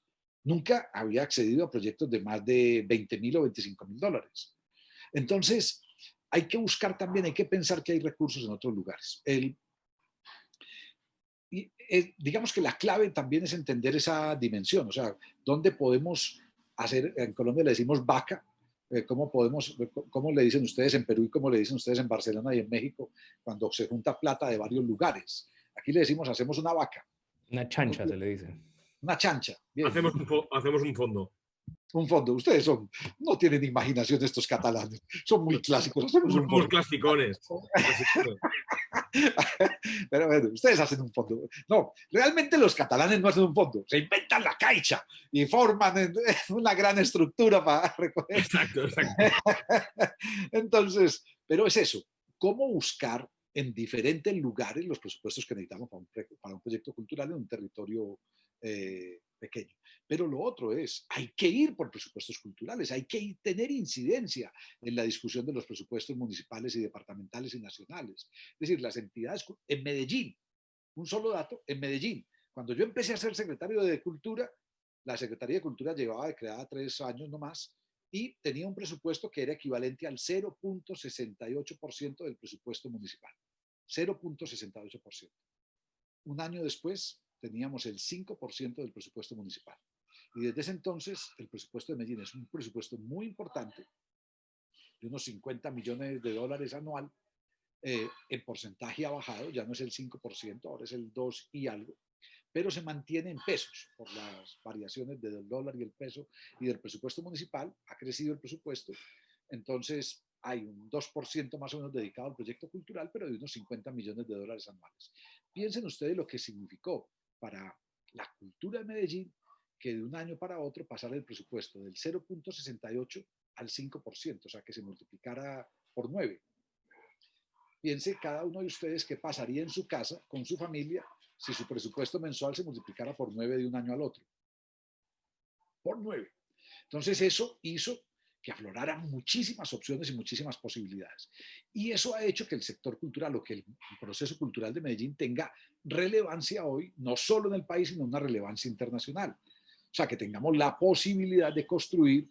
nunca había accedido a proyectos de más de 20 mil o 25 mil dólares. Entonces, hay que buscar también, hay que pensar que hay recursos en otros lugares. El, y, eh, digamos que la clave también es entender esa dimensión, o sea, dónde podemos hacer, en Colombia le decimos vaca, eh, cómo podemos, cómo le dicen ustedes en Perú y cómo le dicen ustedes en Barcelona y en México cuando se junta plata de varios lugares. Aquí le decimos, hacemos una vaca. Una chancha se le dice una chancha. Hacemos, un hacemos un fondo. Un fondo. Ustedes son, no tienen imaginación estos catalanes. Son muy clásicos. Hacemos un fondo. clasicones. [LAUGHS] Pero bueno, ustedes hacen un fondo. No, realmente los catalanes no hacen un fondo. Se inventan la caixa y forman [LAUGHS] una gran estructura para [LAUGHS] recoger. Exacto, exacto. Entonces, pero es eso. ¿Cómo buscar en diferentes lugares los presupuestos que necesitamos para un, para un proyecto cultural en un territorio eh, pequeño. Pero lo otro es, hay que ir por presupuestos culturales, hay que tener incidencia en la discusión de los presupuestos municipales y departamentales y nacionales. Es decir, las entidades, en Medellín, un solo dato, en Medellín, cuando yo empecé a ser secretario de Cultura, la Secretaría de Cultura llevaba creada tres años nomás y tenía un presupuesto que era equivalente al 0.68% del presupuesto municipal. 0.68%. Un año después, teníamos el 5% del presupuesto municipal. Y desde ese entonces, el presupuesto de Medellín es un presupuesto muy importante, de unos 50 millones de dólares anual. Eh, en porcentaje ha bajado, ya no es el 5%, ahora es el 2 y algo, pero se mantiene en pesos por las variaciones del dólar y el peso y del presupuesto municipal. Ha crecido el presupuesto, entonces hay un 2% más o menos dedicado al proyecto cultural, pero de unos 50 millones de dólares anuales. Piensen ustedes lo que significó para la cultura de Medellín que de un año para otro pasara el presupuesto del 0.68 al 5%, o sea, que se multiplicara por 9. Piense cada uno de ustedes qué pasaría en su casa con su familia si su presupuesto mensual se multiplicara por 9 de un año al otro. Por 9. Entonces eso hizo que afloraran muchísimas opciones y muchísimas posibilidades. Y eso ha hecho que el sector cultural o que el proceso cultural de Medellín tenga relevancia hoy, no solo en el país, sino una relevancia internacional. O sea, que tengamos la posibilidad de construir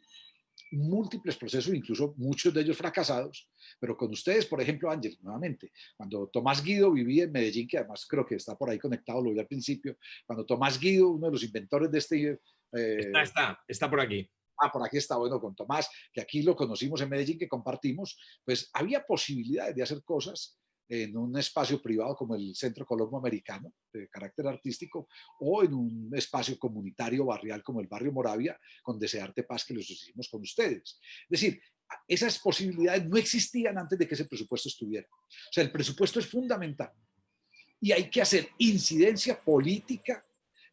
múltiples procesos, incluso muchos de ellos fracasados, pero con ustedes, por ejemplo, Ángel, nuevamente, cuando Tomás Guido vivía en Medellín, que además creo que está por ahí conectado, lo vi al principio, cuando Tomás Guido, uno de los inventores de este... Eh, está, está, está por aquí ah, por aquí está bueno con Tomás, que aquí lo conocimos en Medellín, que compartimos, pues había posibilidades de hacer cosas en un espacio privado como el Centro Colombo Americano, de carácter artístico, o en un espacio comunitario barrial como el Barrio Moravia, con Desearte Paz, que los hicimos con ustedes. Es decir, esas posibilidades no existían antes de que ese presupuesto estuviera. O sea, el presupuesto es fundamental. y hay que hacer incidencia política,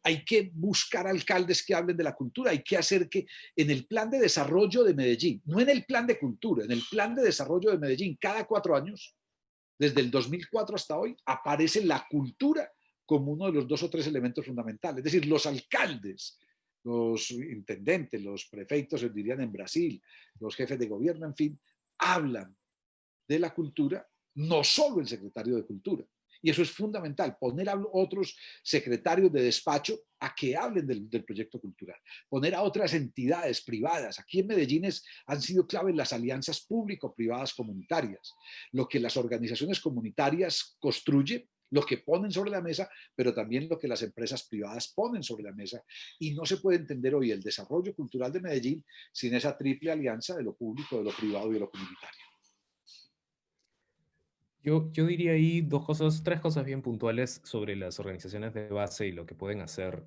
hay que buscar alcaldes que hablen de la cultura, hay que hacer que en el plan de desarrollo de Medellín, no en el plan de cultura, en el plan de desarrollo de Medellín, cada cuatro años, desde el 2004 hasta hoy, aparece la cultura como uno de los dos o tres elementos fundamentales. Es decir, los alcaldes, los intendentes, los prefeitos, dirían en Brasil, los jefes de gobierno, en fin, hablan de la cultura, no solo el secretario de Cultura. Y eso es fundamental, poner a otros secretarios de despacho a que hablen del, proyecto cultural, poner a otras entidades privadas. Aquí en Medellín han sido claves las alianzas público-privadas comunitarias, lo que las organizaciones comunitarias construyen lo que ponen sobre la mesa, pero también lo que las empresas privadas ponen sobre la mesa. Y no se puede entender hoy el desarrollo cultural de Medellín sin esa triple alianza de lo público, de lo privado y de lo comunitario. Yo, yo diría ahí dos cosas, tres cosas bien puntuales sobre las organizaciones de base y lo que pueden hacer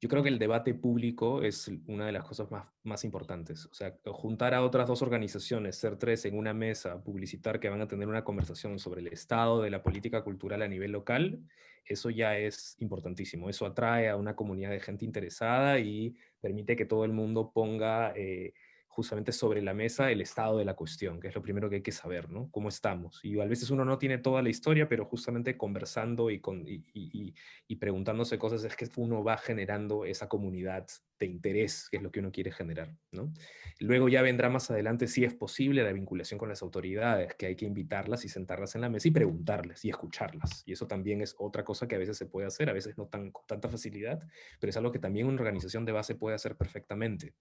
yo creo que el debate público es una de las cosas más, más importantes. O sea, juntar a otras dos organizaciones, ser tres en una mesa, publicitar que van a tener una conversación sobre el estado de la política cultural a nivel local, eso ya es importantísimo. Eso atrae a una comunidad de gente interesada y permite que todo el mundo ponga... Eh, justamente sobre la mesa el estado de la cuestión, que es lo primero que hay que saber, ¿no? Cómo estamos. Y a veces uno no tiene toda la historia, pero justamente conversando y, con, y, preguntándose cosas es que uno va generando esa comunidad de interés, que es lo que uno quiere generar, ¿no? Luego ya vendrá más adelante si es posible la vinculación con las autoridades, que hay que invitarlas y sentarlas en la mesa y preguntarles y escucharlas. Y eso también es otra cosa que a veces se puede hacer, a veces no tan, con tanta facilidad, pero es algo que también una organización de base puede hacer perfectamente.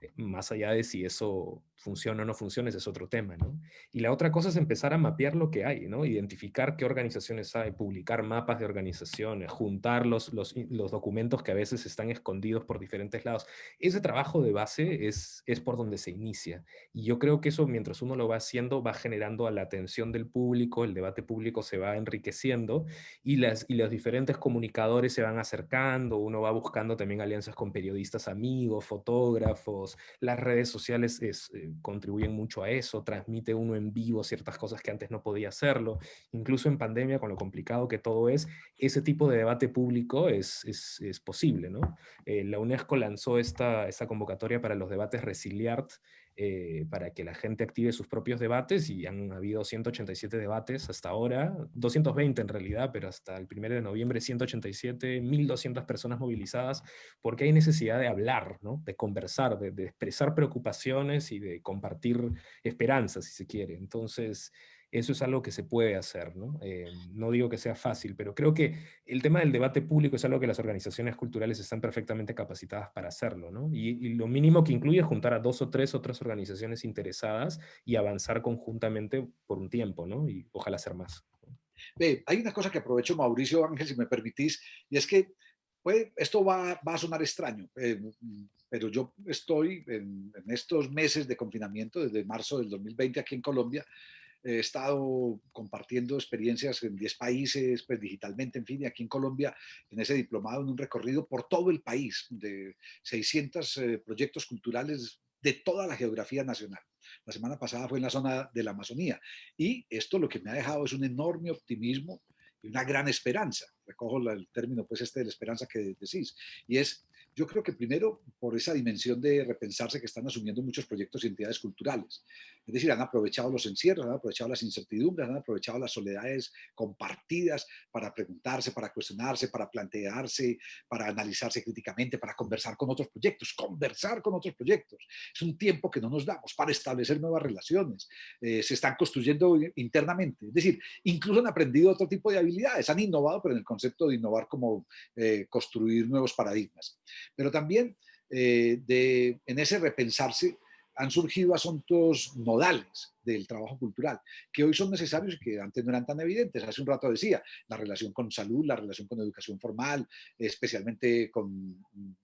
Eh, más allá de si eso funciona o no funciona, ese es otro tema, ¿no? Y la otra cosa es empezar a mapear lo que hay, ¿no? Identificar qué organizaciones hay, publicar mapas de organizaciones, juntar los, los, documentos que a veces están escondidos por diferentes lados. Ese trabajo de base es, es por donde se inicia. Y yo creo que eso, mientras uno lo va haciendo, va generando a la atención del público, el debate público se va enriqueciendo y, las, y los diferentes comunicadores se van acercando, uno va buscando también alianzas con periodistas amigos, fotógrafos, las redes sociales eh, contribuyen mucho a eso, transmite uno en vivo ciertas cosas que antes no podía hacerlo, incluso en pandemia con lo complicado que todo es, ese tipo de debate público es, es, posible. ¿no? Eh, la UNESCO lanzó esta, esta convocatoria para los debates Resiliart, eh, para que la gente active sus propios debates y han habido 187 debates hasta ahora, 220 en realidad, pero hasta el 1 de noviembre 187, 1.200 personas movilizadas, porque hay necesidad de hablar, ¿no? de conversar, de, de expresar preocupaciones y de compartir esperanzas, si se quiere. Entonces, eso es algo que se puede hacer. ¿no? Eh, no digo que sea fácil, pero creo que el tema del debate público es algo que las organizaciones culturales están perfectamente capacitadas para hacerlo. ¿no? Y, lo mínimo que incluye es juntar a dos o tres otras organizaciones interesadas y avanzar conjuntamente por un tiempo, ¿no? y ojalá hacer más. hay una cosa que aprovecho, Mauricio Ángel, si me permitís, y es que pues, esto va, va, a sonar extraño, eh, pero yo estoy en, en, estos meses de confinamiento, desde marzo del 2020 aquí en Colombia, he estado compartiendo experiencias en 10 países, pues digitalmente, en fin, y aquí en Colombia, en ese diplomado, en un recorrido por todo el país, de 600 eh, proyectos culturales de toda la geografía nacional. La semana pasada fue en la zona de la Amazonía y esto lo que me ha dejado es un enorme optimismo y una gran esperanza. Recojo el término, pues, este de la esperanza que decís. Y es yo creo que primero por esa dimensión de repensarse que están asumiendo muchos proyectos y entidades culturales. Es decir, han aprovechado los encierros, han aprovechado las incertidumbres, han aprovechado las soledades compartidas para preguntarse, para cuestionarse, para plantearse, para analizarse críticamente, para conversar con otros proyectos, conversar con otros proyectos. Es un tiempo que no nos damos para establecer nuevas relaciones. Eh, se están construyendo internamente. Es decir, incluso han aprendido otro tipo de habilidades, han innovado, pero en el concepto de innovar como eh, construir nuevos paradigmas. Pero también eh, de, en ese repensarse han surgido asuntos nodales del trabajo cultural, que hoy son necesarios y que antes no eran tan evidentes. Hace un rato decía, la relación con salud, la relación con educación formal, especialmente con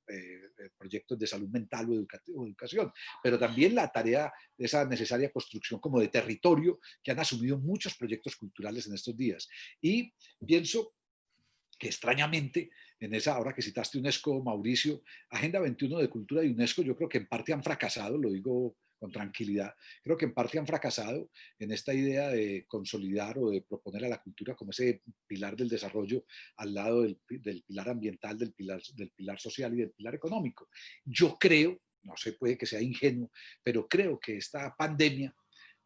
eh, eh, proyectos de salud mental o, educación, pero también la tarea, esa necesaria construcción como de territorio que han asumido muchos proyectos culturales en estos días. Y pienso que extrañamente en esa, ahora que citaste UNESCO, Mauricio, Agenda 21 de Cultura de UNESCO, yo creo que en parte han fracasado, lo digo con tranquilidad. Creo que en parte han fracasado en esta idea de consolidar o de proponer a la cultura como ese pilar del desarrollo al lado del, pilar ambiental, del pilar, del pilar social y del pilar económico. Yo creo, no sé, puede que sea ingenuo, pero creo que esta pandemia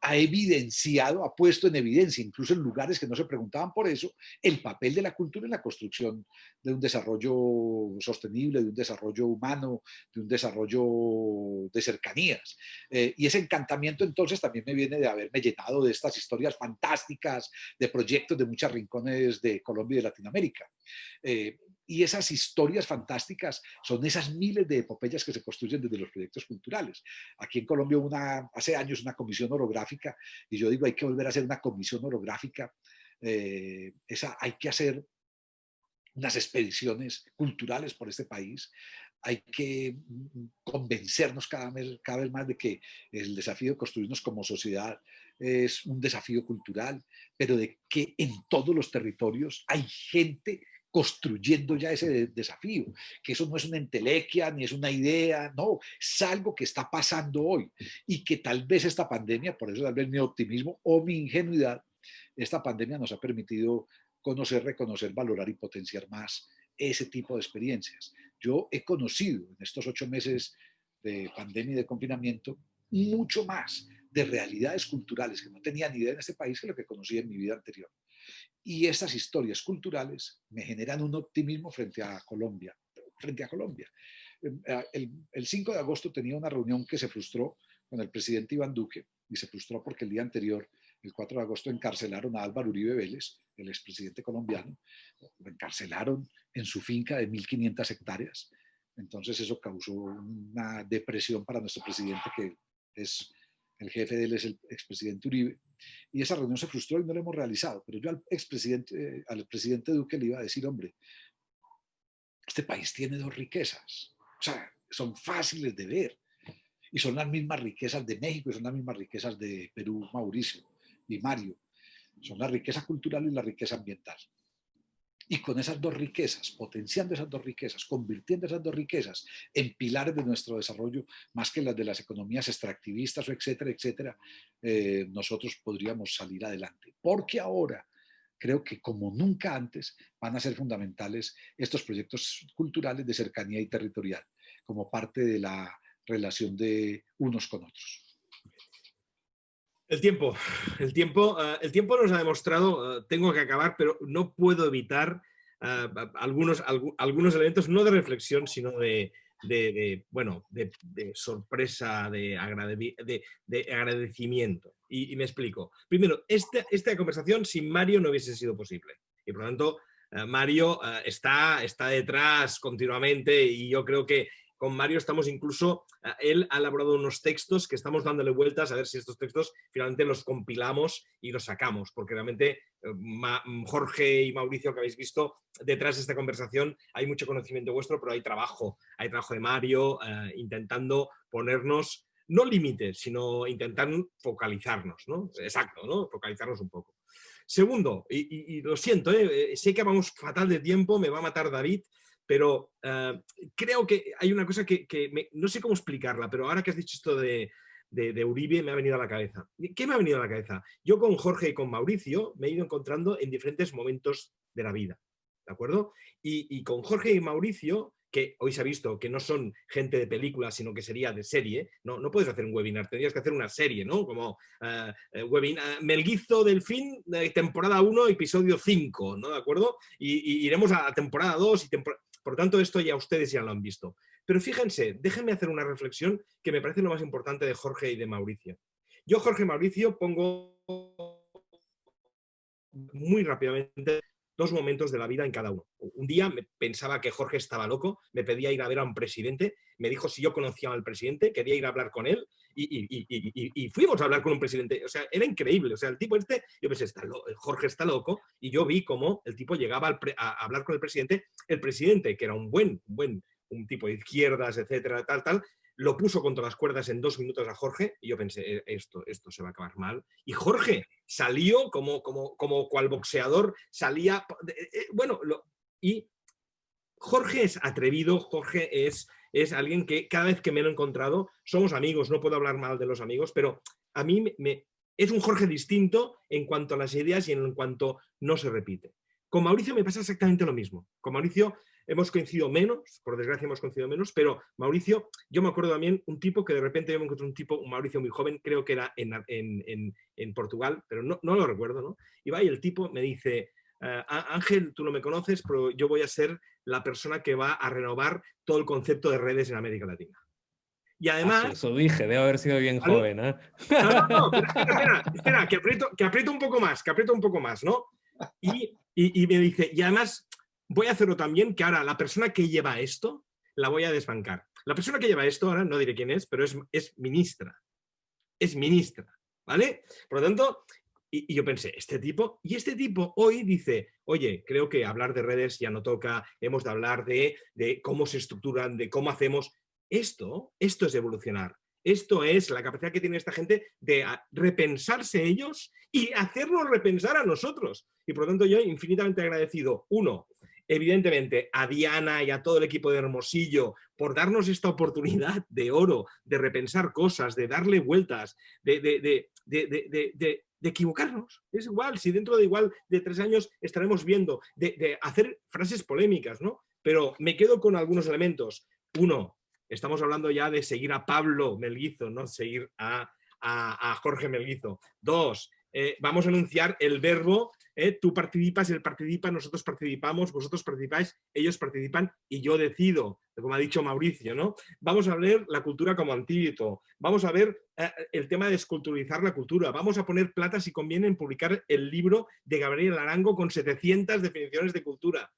ha evidenciado, ha puesto en evidencia, incluso en lugares que no se preguntaban por eso, el papel de la cultura en la construcción de un desarrollo sostenible, de un desarrollo humano, de un desarrollo de cercanías. Eh, y ese encantamiento entonces también me viene de haberme llenado de estas historias fantásticas, de proyectos de muchos rincones de Colombia y de Latinoamérica. Eh, y esas historias fantásticas son esas miles de epopeyas que se construyen desde los proyectos culturales. Aquí en Colombia una, hace años una comisión orográfica, y yo digo, hay que volver a hacer una comisión orográfica, eh, esa, hay que hacer unas expediciones culturales por este país, hay que mm, convencernos cada vez, cada vez más de que el desafío de construirnos como sociedad es un desafío cultural, pero de que en todos los territorios hay gente construyendo ya ese desafío, que eso no es una entelequia ni es una idea, no, es algo que está pasando hoy y que tal vez esta pandemia, por eso tal vez mi optimismo o mi ingenuidad, esta pandemia nos ha permitido conocer, reconocer, valorar y potenciar más ese tipo de experiencias. Yo he conocido en estos ocho meses de pandemia y de confinamiento mucho más de realidades culturales que no tenía ni idea en este país que lo que conocí en mi vida anterior. Y estas historias culturales me generan un optimismo frente a Colombia. Frente a Colombia. Em, el, el 5 de agosto tenía una reunión que se frustró con el presidente Iván Duque y se frustró porque el día anterior, el 4 de agosto, encarcelaron a Álvaro Uribe Vélez, el expresidente colombiano, lo encarcelaron en su finca de 1.500 hectáreas. Entonces eso causó una depresión para nuestro presidente, que es el jefe de él es el expresidente Uribe, y esa reunión se frustró y no la hemos realizado. Pero yo al expresidente, al presidente Duque le iba a decir, hombre, este país tiene dos riquezas, o sea, son fáciles de ver, y son las mismas riquezas de México y son las mismas riquezas de Perú, Mauricio y Mario. Son la riqueza cultural y la riqueza ambiental. Y con esas dos riquezas, potenciando esas dos riquezas, convirtiendo esas dos riquezas en pilares de nuestro desarrollo, más que las de las economías extractivistas o etcétera, etcétera, eh, nosotros podríamos salir adelante. Porque ahora creo que como nunca antes van a ser fundamentales estos proyectos culturales de cercanía y territorial, como parte de la relación de unos con otros. El tiempo, el tiempo, eh, el tiempo nos ha demostrado, eh, tengo que acabar, pero no puedo evitar eh, algunos, algunos elementos, no de reflexión, sino de, bueno, de, sorpresa, de, agradecimiento. Y, me explico. Primero, esta, esta conversación sin Mario no hubiese sido posible. Y por lo tanto, Mario está, está detrás continuamente y yo creo que con Mario estamos incluso, eh, él ha elaborado unos textos que estamos dándole vueltas a ver si estos textos finalmente los compilamos y los sacamos, porque realmente eh, Jorge y Mauricio que habéis visto, detrás de esta conversación hay mucho conocimiento vuestro, pero hay trabajo, hay trabajo de Mario eh, intentando ponernos, no límites, sino intentar focalizarnos, ¿no? Exacto, ¿no? Focalizarnos un poco. Segundo, y, lo siento, sé que vamos fatal de tiempo, me va a matar David, pero eh, creo que hay una cosa que, no sé cómo explicarla, pero ahora que has dicho esto de, Uribe me ha venido a la cabeza. ¿Qué me ha venido a la cabeza? Yo con Jorge y con Mauricio me he ido encontrando en diferentes momentos de la vida, ¿de acuerdo? Y, con Jorge y Mauricio, que hoy se ha visto que no son gente de película, sino que sería de serie, no, no puedes hacer un webinar, tendrías que hacer una serie, ¿no? Como uh, webinar, Melguizo del fin, temporada 1, episodio 5, ¿no? ¿De acuerdo? Y, iremos a temporada 2 y temporada por tanto, esto ya ustedes ya lo han visto. Pero fíjense, déjenme hacer una reflexión que me parece lo más importante de Jorge y de Mauricio. Yo, Jorge y Mauricio, pongo muy rápidamente dos momentos de la vida en cada uno. Un día me pensaba que Jorge estaba loco, me pedía ir a ver a un presidente, me dijo si yo conocía al presidente, quería ir a hablar con él y, fuimos a hablar con un presidente. O sea, era increíble. O sea, el tipo este, yo pensé, está Jorge está loco y yo vi cómo el tipo llegaba a hablar con el presidente. El presidente, que era un buen, buen un tipo de izquierdas, etcétera, tal, tal, lo puso contra las cuerdas en dos minutos a Jorge y yo pensé, e, esto, esto se va a acabar mal. Y Jorge salió como, como, como cual boxeador, salía, eh, bueno, y Jorge es atrevido, Jorge es, es alguien que cada vez que me lo he encontrado, somos amigos, no puedo hablar mal de los amigos, pero a mí me, es un Jorge distinto en cuanto a las ideas y en cuanto no se repite. Con Mauricio me pasa exactamente lo mismo. Con Mauricio hemos coincidido menos, por desgracia hemos coincidido menos, pero Mauricio, yo me acuerdo también un tipo que de repente yo me encontré un tipo, un Mauricio muy joven, creo que era en, en, en, Portugal, pero no, no, lo recuerdo, ¿no? Y va y el tipo me dice, eh, Ángel, tú no me conoces, pero yo voy a ser la persona que va a renovar todo el concepto de redes en América Latina. Y ah, además... Eso dije, debo haber sido bien joven, ¿eh? No, no, no, [LAUGHS] espera, espera, que, aprieto, que aprieto un poco más, que aprieto un poco más, ¿no? Y, y, y, me dice, y además voy a hacerlo también que ahora la persona que lleva esto la voy a desbancar. La persona que lleva esto, ahora no diré quién es, pero es, es ministra. Es ministra, ¿vale? Por lo tanto, y, yo pensé, este tipo, y este tipo hoy dice, oye, creo que hablar de redes ya no toca, hemos de hablar de, de cómo se estructuran, de cómo hacemos. Esto, esto es evolucionar. Esto es la capacidad que tiene esta gente de repensarse ellos y hacernos repensar a nosotros. Y por lo tanto yo infinitamente agradecido, uno, evidentemente a Diana y a todo el equipo de Hermosillo por darnos esta oportunidad de oro, de repensar cosas, de darle vueltas, de equivocarnos. Es igual, si dentro de igual de tres años estaremos viendo, de, hacer frases polémicas, ¿no? Pero me quedo con algunos elementos. Uno, estamos hablando ya de seguir a Pablo Melguizo, no seguir a, a, Jorge Melguizo. Dos, eh, vamos a anunciar el verbo ¿eh? tú participas, él participa, nosotros participamos, vosotros participáis, ellos participan y yo decido, como ha dicho Mauricio, ¿no? Vamos a ver la cultura como antídoto, vamos a ver eh, el tema de esculturizar la cultura, vamos a poner plata si conviene en publicar el libro de Gabriel Arango con 700 definiciones de cultura.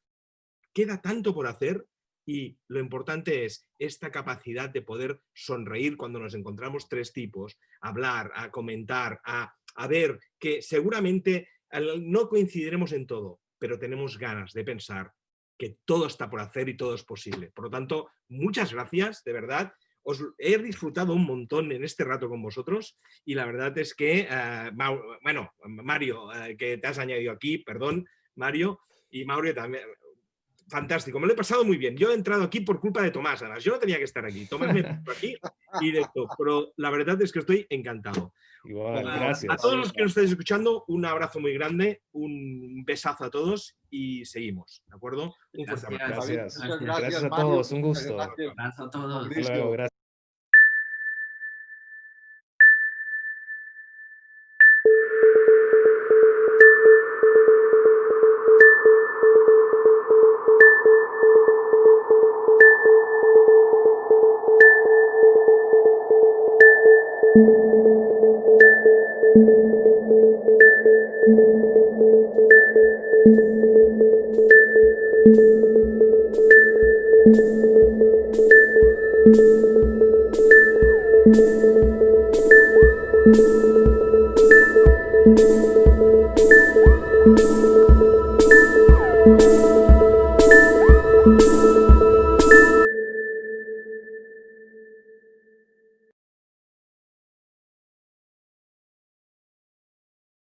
Queda tanto por hacer y lo importante es esta capacidad de poder sonreír cuando nos encontramos tres tipos, hablar, a comentar, a, a ver que seguramente no coincidiremos en todo, pero tenemos ganas de pensar que todo está por hacer y todo es posible. Por lo tanto, muchas gracias, de verdad. Os he disfrutado un montón en este rato con vosotros y la verdad es que, eh, bueno, Mario, eh, que te has añadido aquí, perdón, Mario, y Mauro también, fantástico, me lo he pasado muy bien. Yo he entrado aquí por culpa de Tomás, además, yo no tenía que estar aquí. Tomás me puso aquí y de esto, pero la verdad es que estoy encantado. Igual, gracias. A todos los que nos estáis escuchando, un abrazo muy grande, un besazo a todos y seguimos, ¿de acuerdo? Un fuerte abrazo. Gracias. Gracias, a todos, un gusto. Gracias a todos. gracias. Thank you.